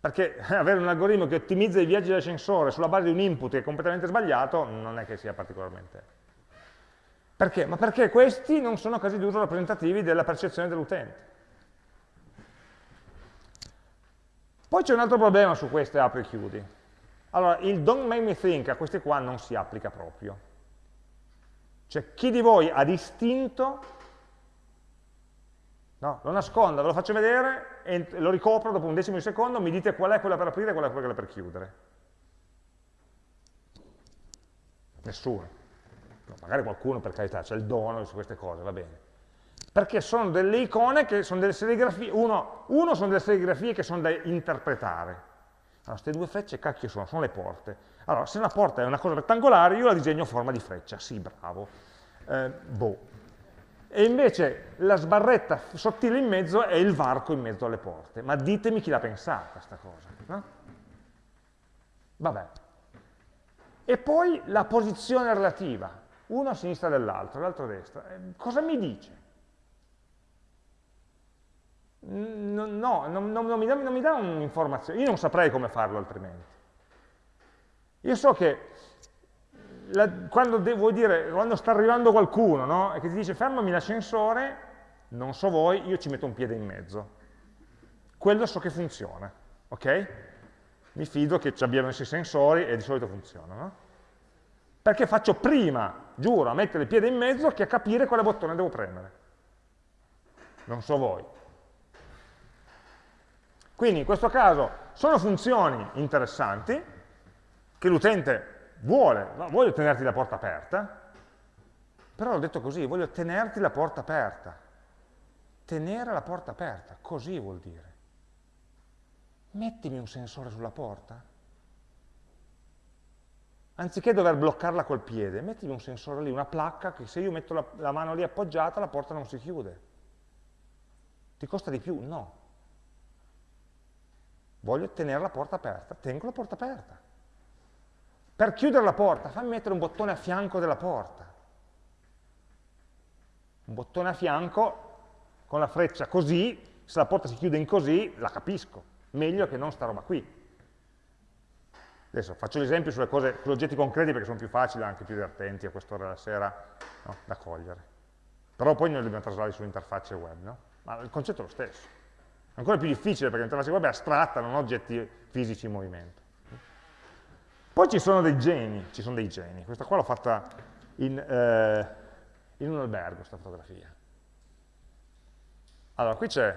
Perché avere un algoritmo che ottimizza i viaggi dell'ascensore sulla base di un input che è completamente sbagliato non è che sia particolarmente... Perché? Ma perché questi non sono casi d'uso rappresentativi della percezione dell'utente. Poi c'è un altro problema su queste apri e chiudi. Allora, il don't make me think a questi qua non si applica proprio. Cioè chi di voi ha distinto, no, lo nasconda, ve lo faccio vedere e lo ricopro dopo un decimo di secondo, mi dite qual è quella per aprire e qual è quella per chiudere. Nessuno. No, magari qualcuno per carità, c'è il dono su queste cose, va bene. Perché sono delle icone che sono delle serigrafie, uno, uno sono delle serigrafie che sono da interpretare. Allora, queste due frecce, cacchio sono? Sono le porte. Allora, se una porta è una cosa rettangolare, io la disegno a forma di freccia, sì, bravo. Eh, boh. E invece la sbarretta sottile in mezzo è il varco in mezzo alle porte. Ma ditemi chi l'ha pensata sta cosa, no? Vabbè. E poi la posizione relativa, uno a sinistra dell'altro, l'altro a destra. Eh, cosa mi dice? No, no non, non, mi dà, non mi dà un'informazione, io non saprei come farlo altrimenti. Io so che la, quando, dire, quando, sta arrivando qualcuno no, e che ti dice fermami l'ascensore, non so voi, io ci metto un piede in mezzo. Quello so che funziona, ok? Mi fido che ci abbiano i sensori e di solito funziona, no? Perché faccio prima, giuro, a mettere il piede in mezzo che a capire quale bottone devo premere. Non so voi. Quindi in questo caso sono funzioni interessanti che l'utente vuole, voglio tenerti la porta aperta, però l'ho detto così, voglio tenerti la porta aperta. Tenere la porta aperta, così vuol dire. Mettimi un sensore sulla porta. Anziché dover bloccarla col piede, mettimi un sensore lì, una placca che se io metto la, la mano lì appoggiata la porta non si chiude. Ti costa di più? No. Voglio tenere la porta aperta, tengo la porta aperta. Per chiudere la porta, fammi mettere un bottone a fianco della porta un bottone a fianco con la freccia così, se la porta si chiude in così, la capisco, meglio che non sta roba qui. Adesso faccio l'esempio sulle cose, sugli oggetti concreti perché sono più facili, anche più divertenti a quest'ora della sera no, da cogliere. Però poi noi dobbiamo traslarli sull'interfaccia web, no? Ma il concetto è lo stesso. Ancora più difficile perché l'interfaccia web è astratta, non oggetti fisici in movimento. Poi ci sono dei geni, ci sono dei geni. Questa qua l'ho fatta in... Eh, in un albergo questa fotografia. Allora, qui c'è,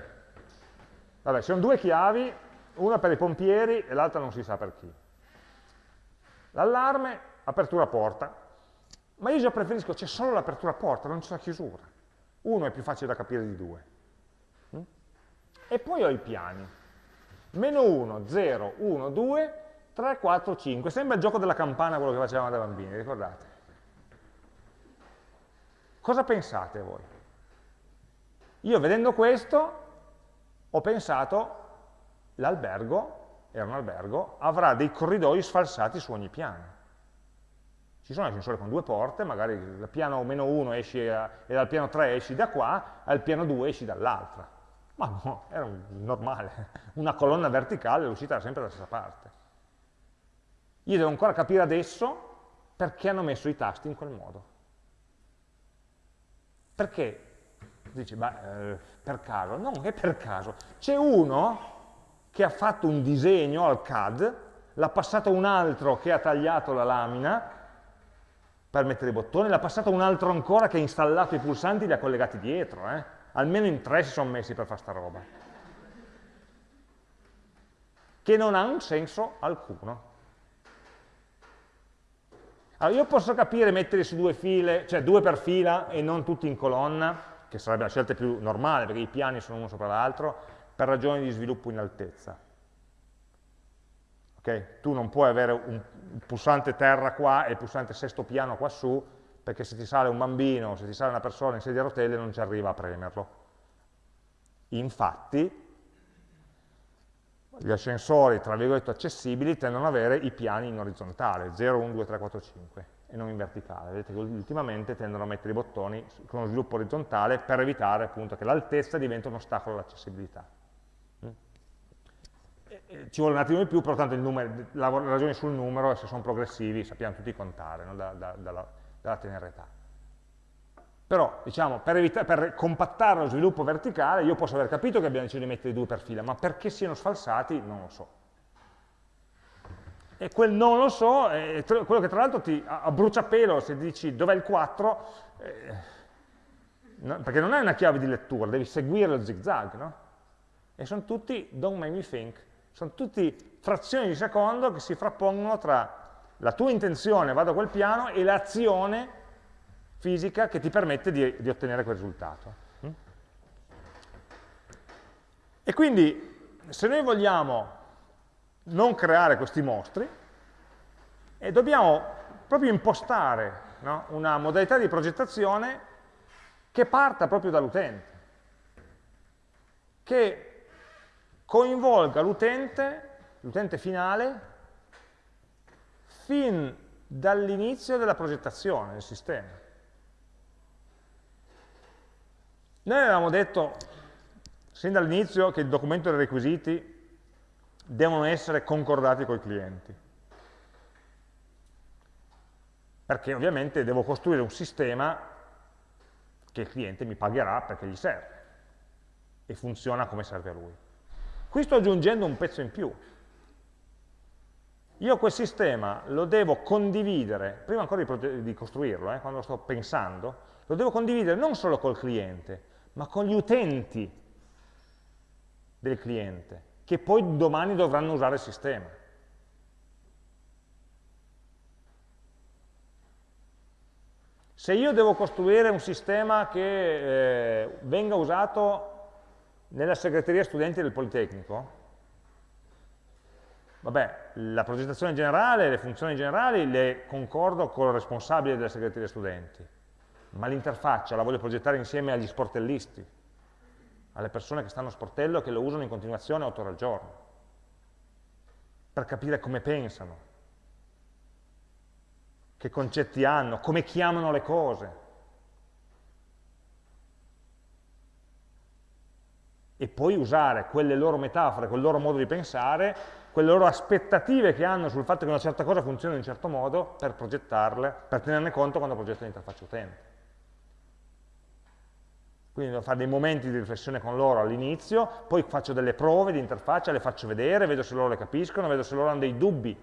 vabbè, ci sono due chiavi, una per i pompieri e l'altra non si sa per chi. L'allarme, apertura porta, ma io già preferisco c'è solo l'apertura porta, non c'è la chiusura. Uno è più facile da capire di due. E poi ho i piani. Meno 1, 0, 1, 2, 3, 4, 5. Sembra il gioco della campana quello che facevamo da bambini, ricordate? Cosa pensate voi? Io vedendo questo ho pensato l'albergo, era un albergo, avrà dei corridoi sfalsati su ogni piano. Ci sono ascensori con due porte, magari dal piano meno 1 esci e dal piano 3 esci da qua, al piano 2 esci dall'altra. Ma no, era normale, una colonna verticale, l'uscita era sempre dalla stessa parte. Io devo ancora capire adesso perché hanno messo i tasti in quel modo. Perché? Dici, beh, eh, per caso. No, è per caso. C'è uno che ha fatto un disegno al CAD, l'ha passato un altro che ha tagliato la lamina per mettere i bottoni, l'ha passato un altro ancora che ha installato i pulsanti e li ha collegati dietro. Eh? Almeno in tre si sono messi per fare sta roba. Che non ha un senso alcuno. Allora io posso capire mettere su due file, cioè due per fila e non tutti in colonna, che sarebbe la scelta più normale perché i piani sono uno sopra l'altro, per ragioni di sviluppo in altezza. Okay? Tu non puoi avere un pulsante terra qua e il pulsante sesto piano qua su, perché se ti sale un bambino, se ti sale una persona in sedia a rotelle non ci arriva a premerlo. Infatti, gli ascensori, tra virgolette, accessibili tendono ad avere i piani in orizzontale, 0, 1, 2, 3, 4, 5, e non in verticale. Vedete che ultimamente tendono a mettere i bottoni con uno sviluppo orizzontale per evitare appunto che l'altezza diventi un ostacolo all'accessibilità. Mm? Ci vuole un attimo di più, però tanto numero, la ragione sul numero, se sono progressivi, sappiamo tutti contare no? da, da, dalla, dalla tenera età. Però, diciamo, per, per, compattare lo sviluppo verticale, io posso aver capito che abbiamo deciso di mettere due per fila, ma perché siano sfalsati non lo so. E quel non lo so è quello che tra l'altro ti a bruciapelo, se dici dov'è il 4, eh, no, perché non è una chiave di lettura, devi seguire lo zigzag, no? E sono tutti don't make me think, sono tutti frazioni di secondo che si frappongono tra la tua intenzione, vado a quel piano, e l'azione fisica che ti permette di, di ottenere quel risultato. Mm? E quindi, se noi vogliamo non creare questi mostri, eh, dobbiamo proprio impostare no, una modalità di progettazione che parta proprio dall'utente, che coinvolga l'utente, l'utente finale, fin dall'inizio della progettazione del sistema. Noi avevamo detto sin dall'inizio che il documento dei requisiti devono essere concordati con i clienti. Perché ovviamente devo costruire un sistema che il cliente mi pagherà perché gli serve. e funziona come serve a lui. Qui sto aggiungendo un pezzo in più. Io quel sistema lo devo condividere, prima ancora di, di costruirlo, eh, quando lo sto pensando, lo devo condividere non solo col cliente, ma con gli utenti del cliente, che poi domani dovranno usare il sistema. Se io devo costruire un sistema che eh, venga usato nella segreteria studenti del Politecnico, vabbè, la progettazione generale, le funzioni generali le concordo con il responsabile della segreteria studenti, ma l'interfaccia la voglio progettare insieme agli sportellisti, alle persone che stanno a sportello e che lo usano in continuazione 8 ore al giorno, per capire come pensano, che concetti hanno, come chiamano le cose. E poi usare quelle loro metafore, quel loro modo di pensare, quelle loro aspettative che hanno sul fatto che una certa cosa funzioni in un certo modo per progettarle, per tenerne conto quando progetto l'interfaccia utente. Quindi devo fare dei momenti di riflessione con loro all'inizio, poi faccio delle prove di interfaccia, le faccio vedere, vedo se loro le capiscono, vedo se loro hanno dei dubbi.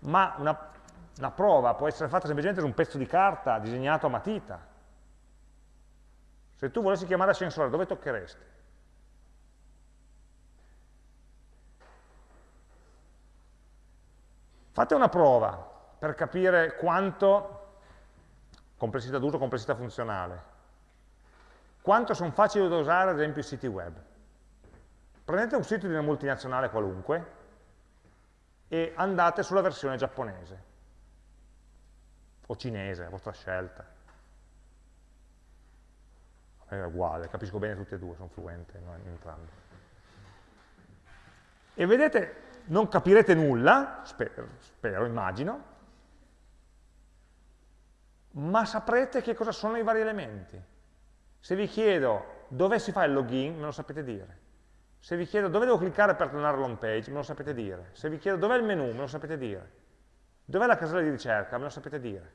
Ma una, una prova può essere fatta semplicemente su un pezzo di carta disegnato a matita. Se tu volessi chiamare ascensore, dove toccheresti? Fate una prova per capire quanto complessità d'uso, complessità funzionale, quanto sono facili da usare ad esempio i siti web. Prendete un sito di una multinazionale qualunque e andate sulla versione giapponese o cinese, a vostra scelta. È uguale, capisco bene tutte e due, sono fluente in entrambi. E vedete, non capirete nulla, spero, spero, immagino, ma saprete che cosa sono i vari elementi. Se vi chiedo dove si fa il login, me lo sapete dire. Se vi chiedo dove devo cliccare per tornare all'home page, me lo sapete dire. Se vi chiedo dov'è il menu, me lo sapete dire. Dov'è la casella di ricerca, me lo sapete dire.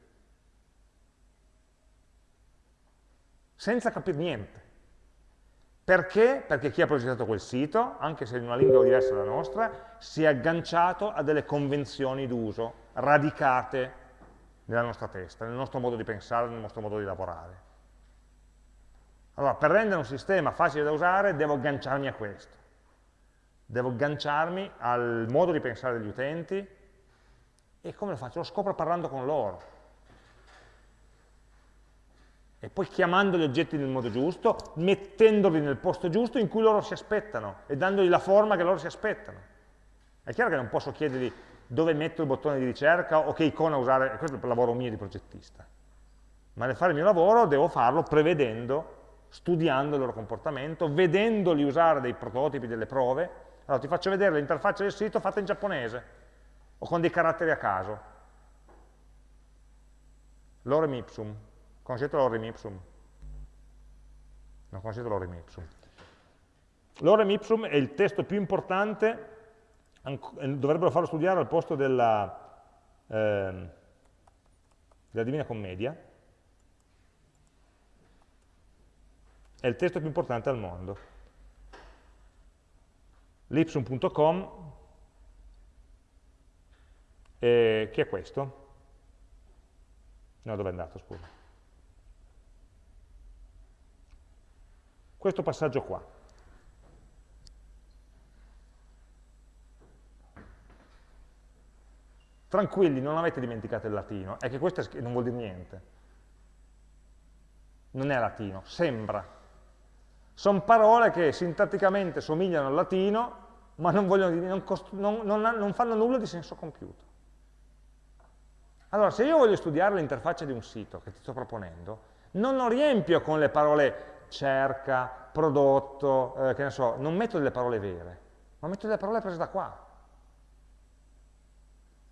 Senza capire niente. Perché? Perché chi ha progettato quel sito, anche se in una lingua diversa dalla nostra, si è agganciato a delle convenzioni d'uso radicate nella nostra testa, nel nostro modo di pensare, nel nostro modo di lavorare. Allora, per rendere un sistema facile da usare, devo agganciarmi a questo. Devo agganciarmi al modo di pensare degli utenti e come lo faccio? Lo scopro parlando con loro. E poi chiamando gli oggetti nel modo giusto, mettendoli nel posto giusto in cui loro si aspettano e dandogli la forma che loro si aspettano. È chiaro che non posso chiedergli dove metto il bottone di ricerca o che icona usare, questo è il lavoro mio di progettista. Ma nel fare il mio lavoro devo farlo prevedendo studiando il loro comportamento, vedendoli usare dei prototipi, delle prove. Allora ti faccio vedere l'interfaccia del sito fatta in giapponese o con dei caratteri a caso. Lorem ipsum. Conoscete l'orem ipsum? Non conoscete l'orem ipsum? L'orem ipsum è il testo più importante, dovrebbero farlo studiare al posto della, eh, della Divina Commedia, è il testo più importante al mondo. L'ipsum.com, eh, che è questo? No, dove è andato, scusa? Questo passaggio qua. Tranquilli, non avete dimenticato il latino, è che questo non vuol dire niente. Non è latino, sembra, sono parole che sintatticamente somigliano al latino, ma non, vogliono, non, non, non fanno nulla di senso compiuto. Allora, se io voglio studiare l'interfaccia di un sito che ti sto proponendo, non lo riempio con le parole cerca, prodotto, eh, che ne so, non metto delle parole vere, ma metto delle parole prese da qua.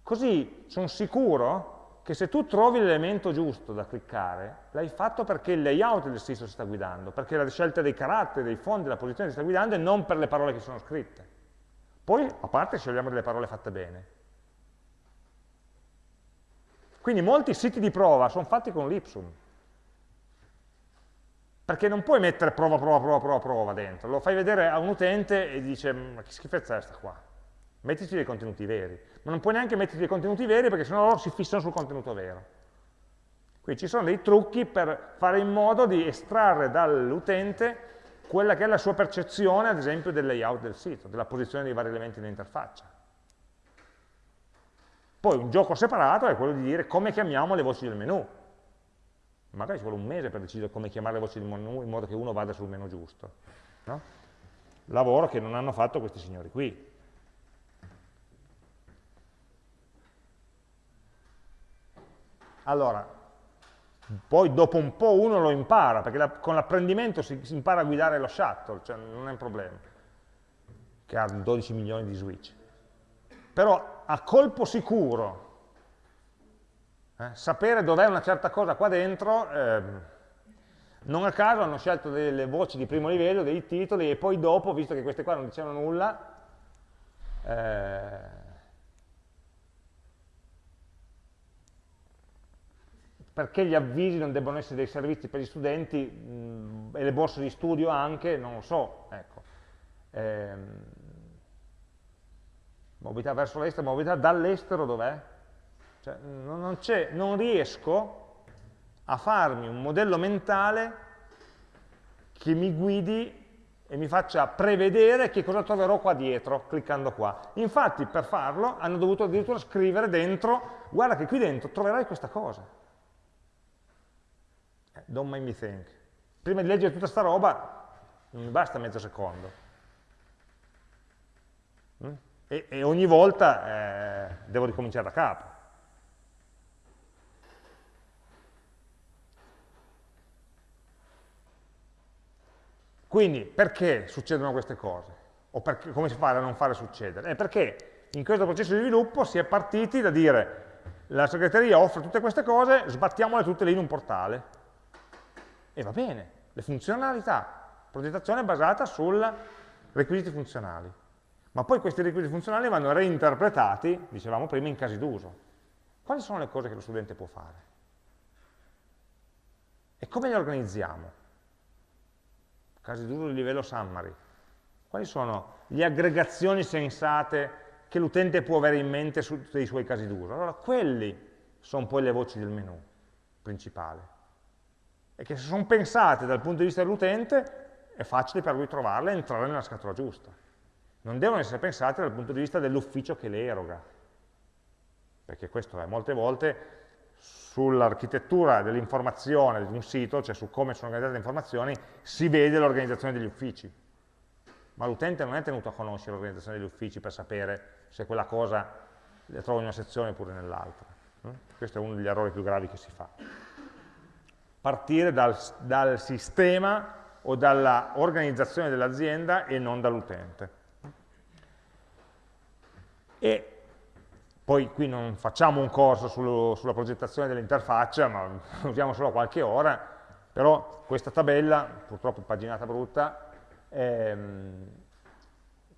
Così sono sicuro che se tu trovi l'elemento giusto da cliccare, l'hai fatto perché il layout del sito si sta guidando, perché la scelta dei caratteri, dei fondi, della posizione si sta guidando e non per le parole che sono scritte. Poi, a parte, scegliamo delle parole fatte bene. Quindi molti siti di prova sono fatti con l'Ipsum, perché non puoi mettere prova, prova, prova, prova, prova dentro, lo fai vedere a un utente e dice ma che schifezza è questa qua, mettici dei contenuti veri, ma non puoi neanche metterci dei contenuti veri perché sennò loro si fissano sul contenuto vero. Quindi ci sono dei trucchi per fare in modo di estrarre dall'utente quella che è la sua percezione, ad esempio, del layout del sito, della posizione dei vari elementi nell'interfaccia. Poi un gioco separato è quello di dire come chiamiamo le voci del menu. Magari ci vuole un mese per decidere come chiamare le voci del menu in modo che uno vada sul menu giusto. No? Lavoro che non hanno fatto questi signori qui. Allora, poi dopo un po' uno lo impara, perché la, con l'apprendimento si, si, impara a guidare lo shuttle, cioè non è un problema, che ha 12 milioni di switch. Però a colpo sicuro, eh, sapere dov'è una certa cosa qua dentro, eh, non a caso hanno scelto delle voci di primo livello, dei titoli, e poi dopo, visto che queste qua non dicevano nulla, eh, perché gli avvisi non debbono essere dei servizi per gli studenti mh, e le borse di studio anche, non lo so. Ecco. Ehm, mobilità verso l'estero, mobilità dall'estero dov'è? Cioè, non, non riesco a farmi un modello mentale che mi guidi e mi faccia prevedere che cosa troverò qua dietro, cliccando qua. Infatti, per farlo, hanno dovuto addirittura scrivere dentro, guarda che qui dentro troverai questa cosa don't make me think. Prima di leggere tutta sta roba non mi basta mezzo secondo. Mm? E, e ogni volta eh, devo ricominciare da capo. Quindi perché succedono queste cose? O perché, come si fa a non fare succedere? È perché in questo processo di sviluppo si è partiti da dire la segreteria offre tutte queste cose, sbattiamole tutte lì in un portale. E va bene, le funzionalità, progettazione basata sui requisiti funzionali. Ma poi questi requisiti funzionali vanno reinterpretati, dicevamo prima, in casi d'uso. Quali sono le cose che lo studente può fare? E come le organizziamo? Casi d'uso di livello summary. Quali sono le aggregazioni sensate che l'utente può avere in mente su, dei suoi casi d'uso? Allora, quelli sono poi le voci del menu principale e che se sono pensate dal punto di vista dell'utente è facile per lui trovarle e entrare nella scatola giusta. Non devono essere pensate dal punto di vista dell'ufficio che le eroga, perché questo è molte volte sull'architettura dell'informazione di un sito, cioè su come sono organizzate le informazioni, si vede l'organizzazione degli uffici. Ma l'utente non è tenuto a conoscere l'organizzazione degli uffici per sapere se quella cosa la trova in una sezione oppure nell'altra. Questo è uno degli errori più gravi che si fa partire dal, dal sistema o dall'organizzazione dell'azienda e non dall'utente. E poi qui non facciamo un corso sullo, sulla progettazione dell'interfaccia, ma usiamo solo qualche ora, però questa tabella, purtroppo paginata brutta, ehm,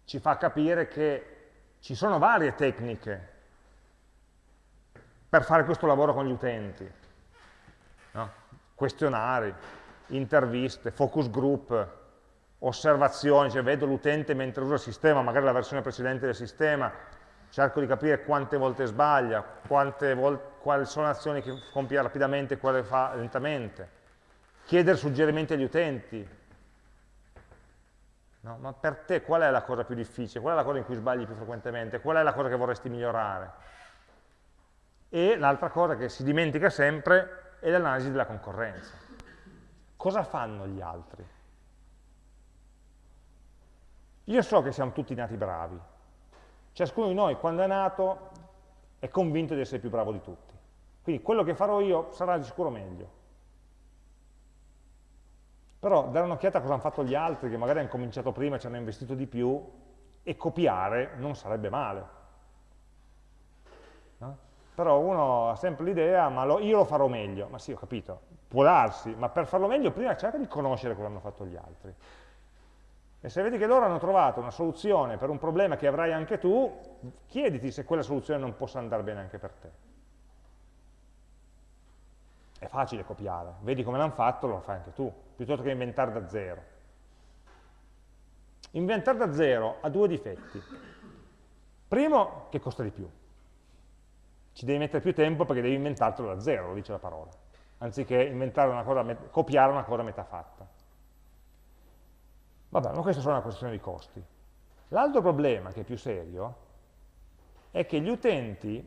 ci fa capire che ci sono varie tecniche per fare questo lavoro con gli utenti. No? questionari, interviste, focus group, osservazioni, cioè vedo l'utente mentre usa il sistema, magari la versione precedente del sistema, cerco di capire quante volte sbaglia, quante vol quali sono le azioni che compie rapidamente e quale fa lentamente, chiedere suggerimenti agli utenti. No, ma per te qual è la cosa più difficile? Qual è la cosa in cui sbagli più frequentemente? Qual è la cosa che vorresti migliorare? E l'altra cosa che si dimentica sempre e l'analisi della concorrenza. Cosa fanno gli altri? Io so che siamo tutti nati bravi. Ciascuno di noi, quando è nato, è convinto di essere più bravo di tutti. Quindi quello che farò io sarà di sicuro meglio. Però dare un'occhiata a cosa hanno fatto gli altri, che magari hanno cominciato prima ci hanno investito di più, e copiare non sarebbe male. No? però uno ha sempre l'idea, ma lo, io lo farò meglio, ma sì, ho capito, può darsi, ma per farlo meglio prima cerca di conoscere cosa hanno fatto gli altri. E se vedi che loro hanno trovato una soluzione per un problema che avrai anche tu, chiediti se quella soluzione non possa andare bene anche per te. è facile copiare, vedi come l'hanno fatto, lo fai anche tu, piuttosto che inventare da zero. Inventare da zero ha due difetti. Primo, che costa di più. Ci devi mettere più tempo perché devi inventartelo da zero, lo dice la parola, anziché una cosa, copiare una cosa metà fatta. Vabbè, ma questa è solo una questione di costi. L'altro problema, che è più serio, è che gli utenti,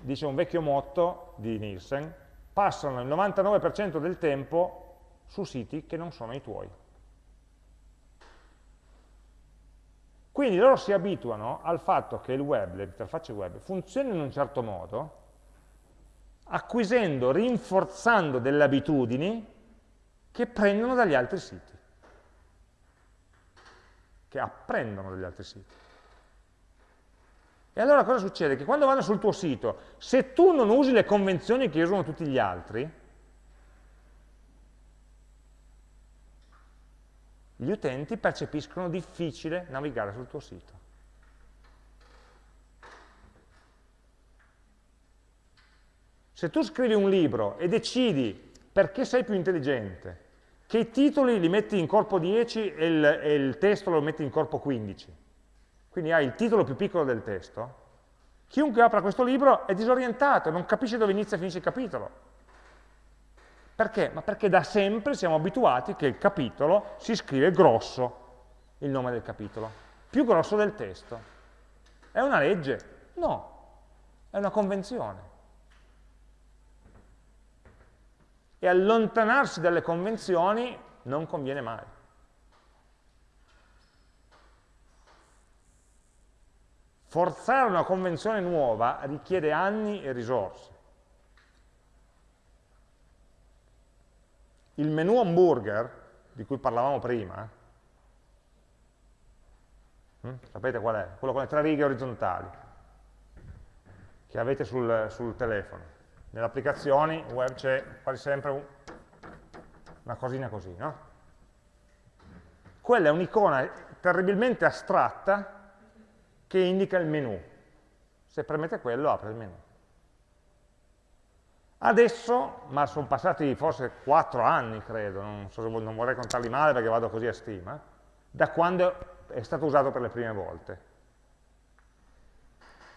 dice un vecchio motto di Nielsen, passano il 99% del tempo su siti che non sono i tuoi. Quindi loro si abituano al fatto che il web, le interfacce web, funzionino in un certo modo, acquisendo, rinforzando delle abitudini che prendono dagli altri siti, che apprendono dagli altri siti. E allora cosa succede? Che quando vanno sul tuo sito, se tu non usi le convenzioni che usano tutti gli altri, gli utenti percepiscono difficile navigare sul tuo sito. Se tu scrivi un libro e decidi, perché sei più intelligente, che i titoli li metti in corpo 10 e il, e il testo lo metti in corpo 15, quindi hai il titolo più piccolo del testo, chiunque apra questo libro è disorientato, non capisce dove inizia e finisce il capitolo. Perché? Ma perché da sempre siamo abituati che il capitolo si scrive grosso, il nome del capitolo, più grosso del testo. È una legge? No, è una convenzione. E allontanarsi dalle convenzioni non conviene mai. Forzare una convenzione nuova richiede anni e risorse. il menu hamburger, di cui parlavamo prima, hm? sapete qual è? Quello con le tre righe orizzontali, che avete sul, sul telefono. Nelle applicazioni web c'è quasi sempre un, una cosina così, no? Quella è un'icona terribilmente astratta che indica il menu. Se premete quello apre il menu. Adesso, ma sono passati forse 4 anni, credo, non, so non vorrei contarli male perché vado così a stima, da quando è stato usato per le prime volte.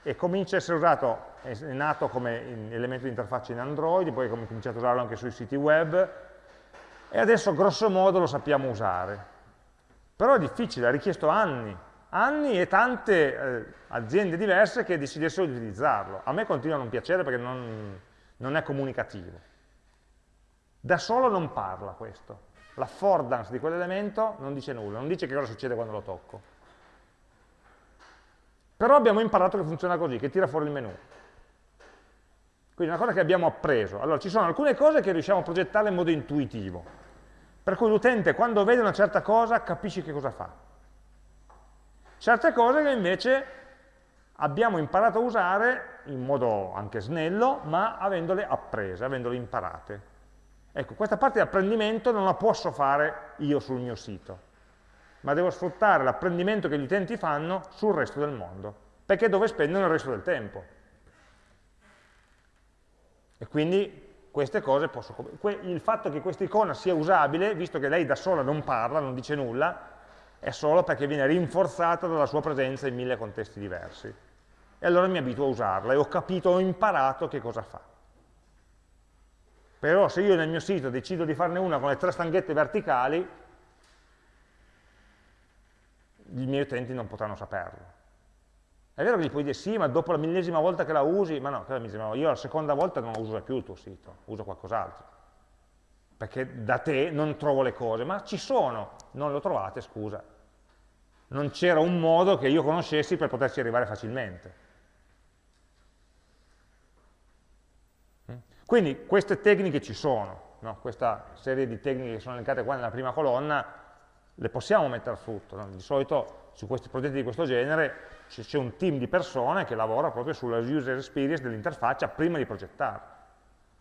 E comincia a essere usato, è nato come elemento di interfaccia in Android, poi abbiamo cominciato a usarlo anche sui siti web, e adesso grosso modo lo sappiamo usare. Però è difficile, ha richiesto anni, anni e tante eh, aziende diverse che decidessero di utilizzarlo. A me continua a non piacere perché non, non è comunicativo. Da solo non parla questo. L'affordance di quell'elemento non dice nulla, non dice che cosa succede quando lo tocco. Però abbiamo imparato che funziona così, che tira fuori il menu. Quindi è una cosa che abbiamo appreso. Allora, ci sono alcune cose che riusciamo a progettare in modo intuitivo, per cui l'utente quando vede una certa cosa capisce che cosa fa. Certe cose che invece abbiamo imparato a usare in modo anche snello, ma avendole apprese, avendole imparate. Ecco, questa parte di apprendimento non la posso fare io sul mio sito, ma devo sfruttare l'apprendimento che gli utenti fanno sul resto del mondo, perché è dove spendono il resto del tempo. E quindi queste cose posso... Il fatto che questa icona sia usabile, visto che lei da sola non parla, non dice nulla, è solo perché viene rinforzata dalla sua presenza in mille contesti diversi. E allora mi abituo a usarla e ho capito, ho imparato che cosa fa. Però se io nel mio sito decido di farne una con le tre stanghette verticali, i miei utenti non potranno saperlo. È vero che gli puoi dire sì, ma dopo la millesima volta che la usi, ma no, io la seconda volta non uso più il tuo sito, uso qualcos'altro perché da te non trovo le cose, ma ci sono, non le ho trovate, scusa. Non c'era un modo che io conoscessi per poterci arrivare facilmente. Quindi queste tecniche ci sono, no? questa serie di tecniche che sono elencate qua nella prima colonna, le possiamo mettere a frutto. No? Di solito su questi progetti di questo genere c'è un team di persone che lavora proprio sulla user experience dell'interfaccia prima di progettare,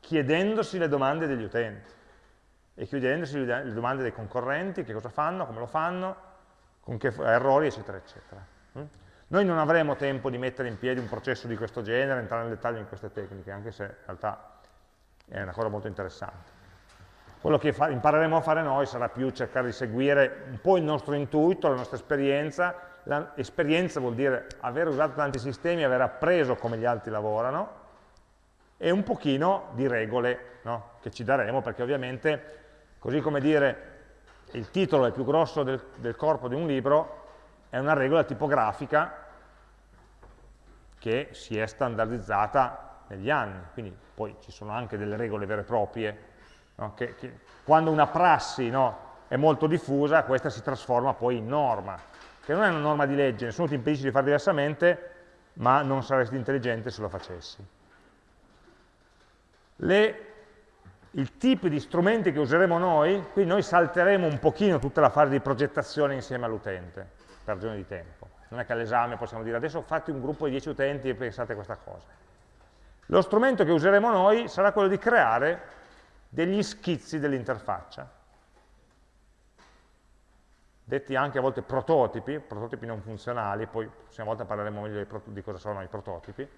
chiedendosi le domande degli utenti e chiudendosi le domande dei concorrenti, che cosa fanno, come lo fanno, con che errori, eccetera, eccetera. Mm? Noi non avremo tempo di mettere in piedi un processo di questo genere, entrare nel dettaglio in queste tecniche, anche se in realtà è una cosa molto interessante. Quello che impareremo a fare noi sarà più cercare di seguire un po' il nostro intuito, la nostra esperienza, L'esperienza vuol dire aver usato tanti sistemi, aver appreso come gli altri lavorano, e un pochino di regole no? che ci daremo, perché ovviamente, così come dire il titolo è più grosso del, del corpo di un libro, è una regola tipografica che si è standardizzata negli anni, quindi poi ci sono anche delle regole vere e proprie, no? che, che, quando una prassi no, è molto diffusa, questa si trasforma poi in norma, che non è una norma di legge, nessuno ti impedisce di fare diversamente, ma non saresti intelligente se lo facessi. Le, il tipo di strumenti che useremo noi, qui noi salteremo un pochino tutta la fase di progettazione insieme all'utente, per ragione di tempo. Non è che all'esame possiamo dire adesso fate un gruppo di 10 utenti e pensate a questa cosa. Lo strumento che useremo noi sarà quello di creare degli schizzi dell'interfaccia detti anche a volte prototipi, prototipi non funzionali, poi la prossima volta parleremo meglio di cosa sono i prototipi,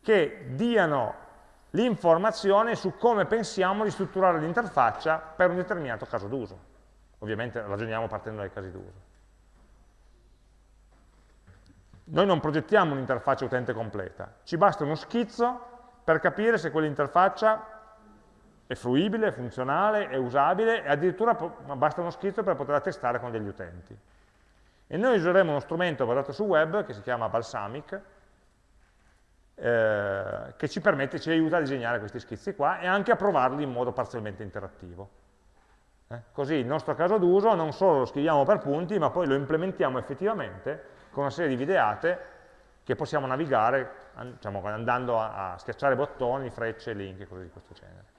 che diano l'informazione su come pensiamo di strutturare l'interfaccia per un determinato caso d'uso. Ovviamente ragioniamo partendo dai casi d'uso. Noi non progettiamo un'interfaccia utente completa, ci basta uno schizzo per capire se quell'interfaccia è fruibile, è funzionale, è usabile e addirittura basta uno schizzo per poterla testare con degli utenti. E noi useremo uno strumento basato su web che si chiama Balsamic, eh, che ci permette, ci aiuta a disegnare questi schizzi qua e anche a provarli in modo parzialmente interattivo. Eh? Così il nostro caso d'uso non solo lo scriviamo per punti, ma poi lo implementiamo effettivamente con una serie di videate che possiamo navigare diciamo, andando a, a schiacciare bottoni, frecce, link e cose di questo genere.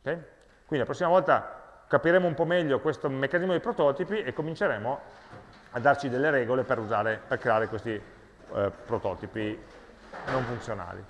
Okay? Quindi la prossima volta capiremo un po' meglio questo meccanismo dei prototipi e cominceremo a darci delle regole per, usare, per creare questi eh, prototipi non funzionali.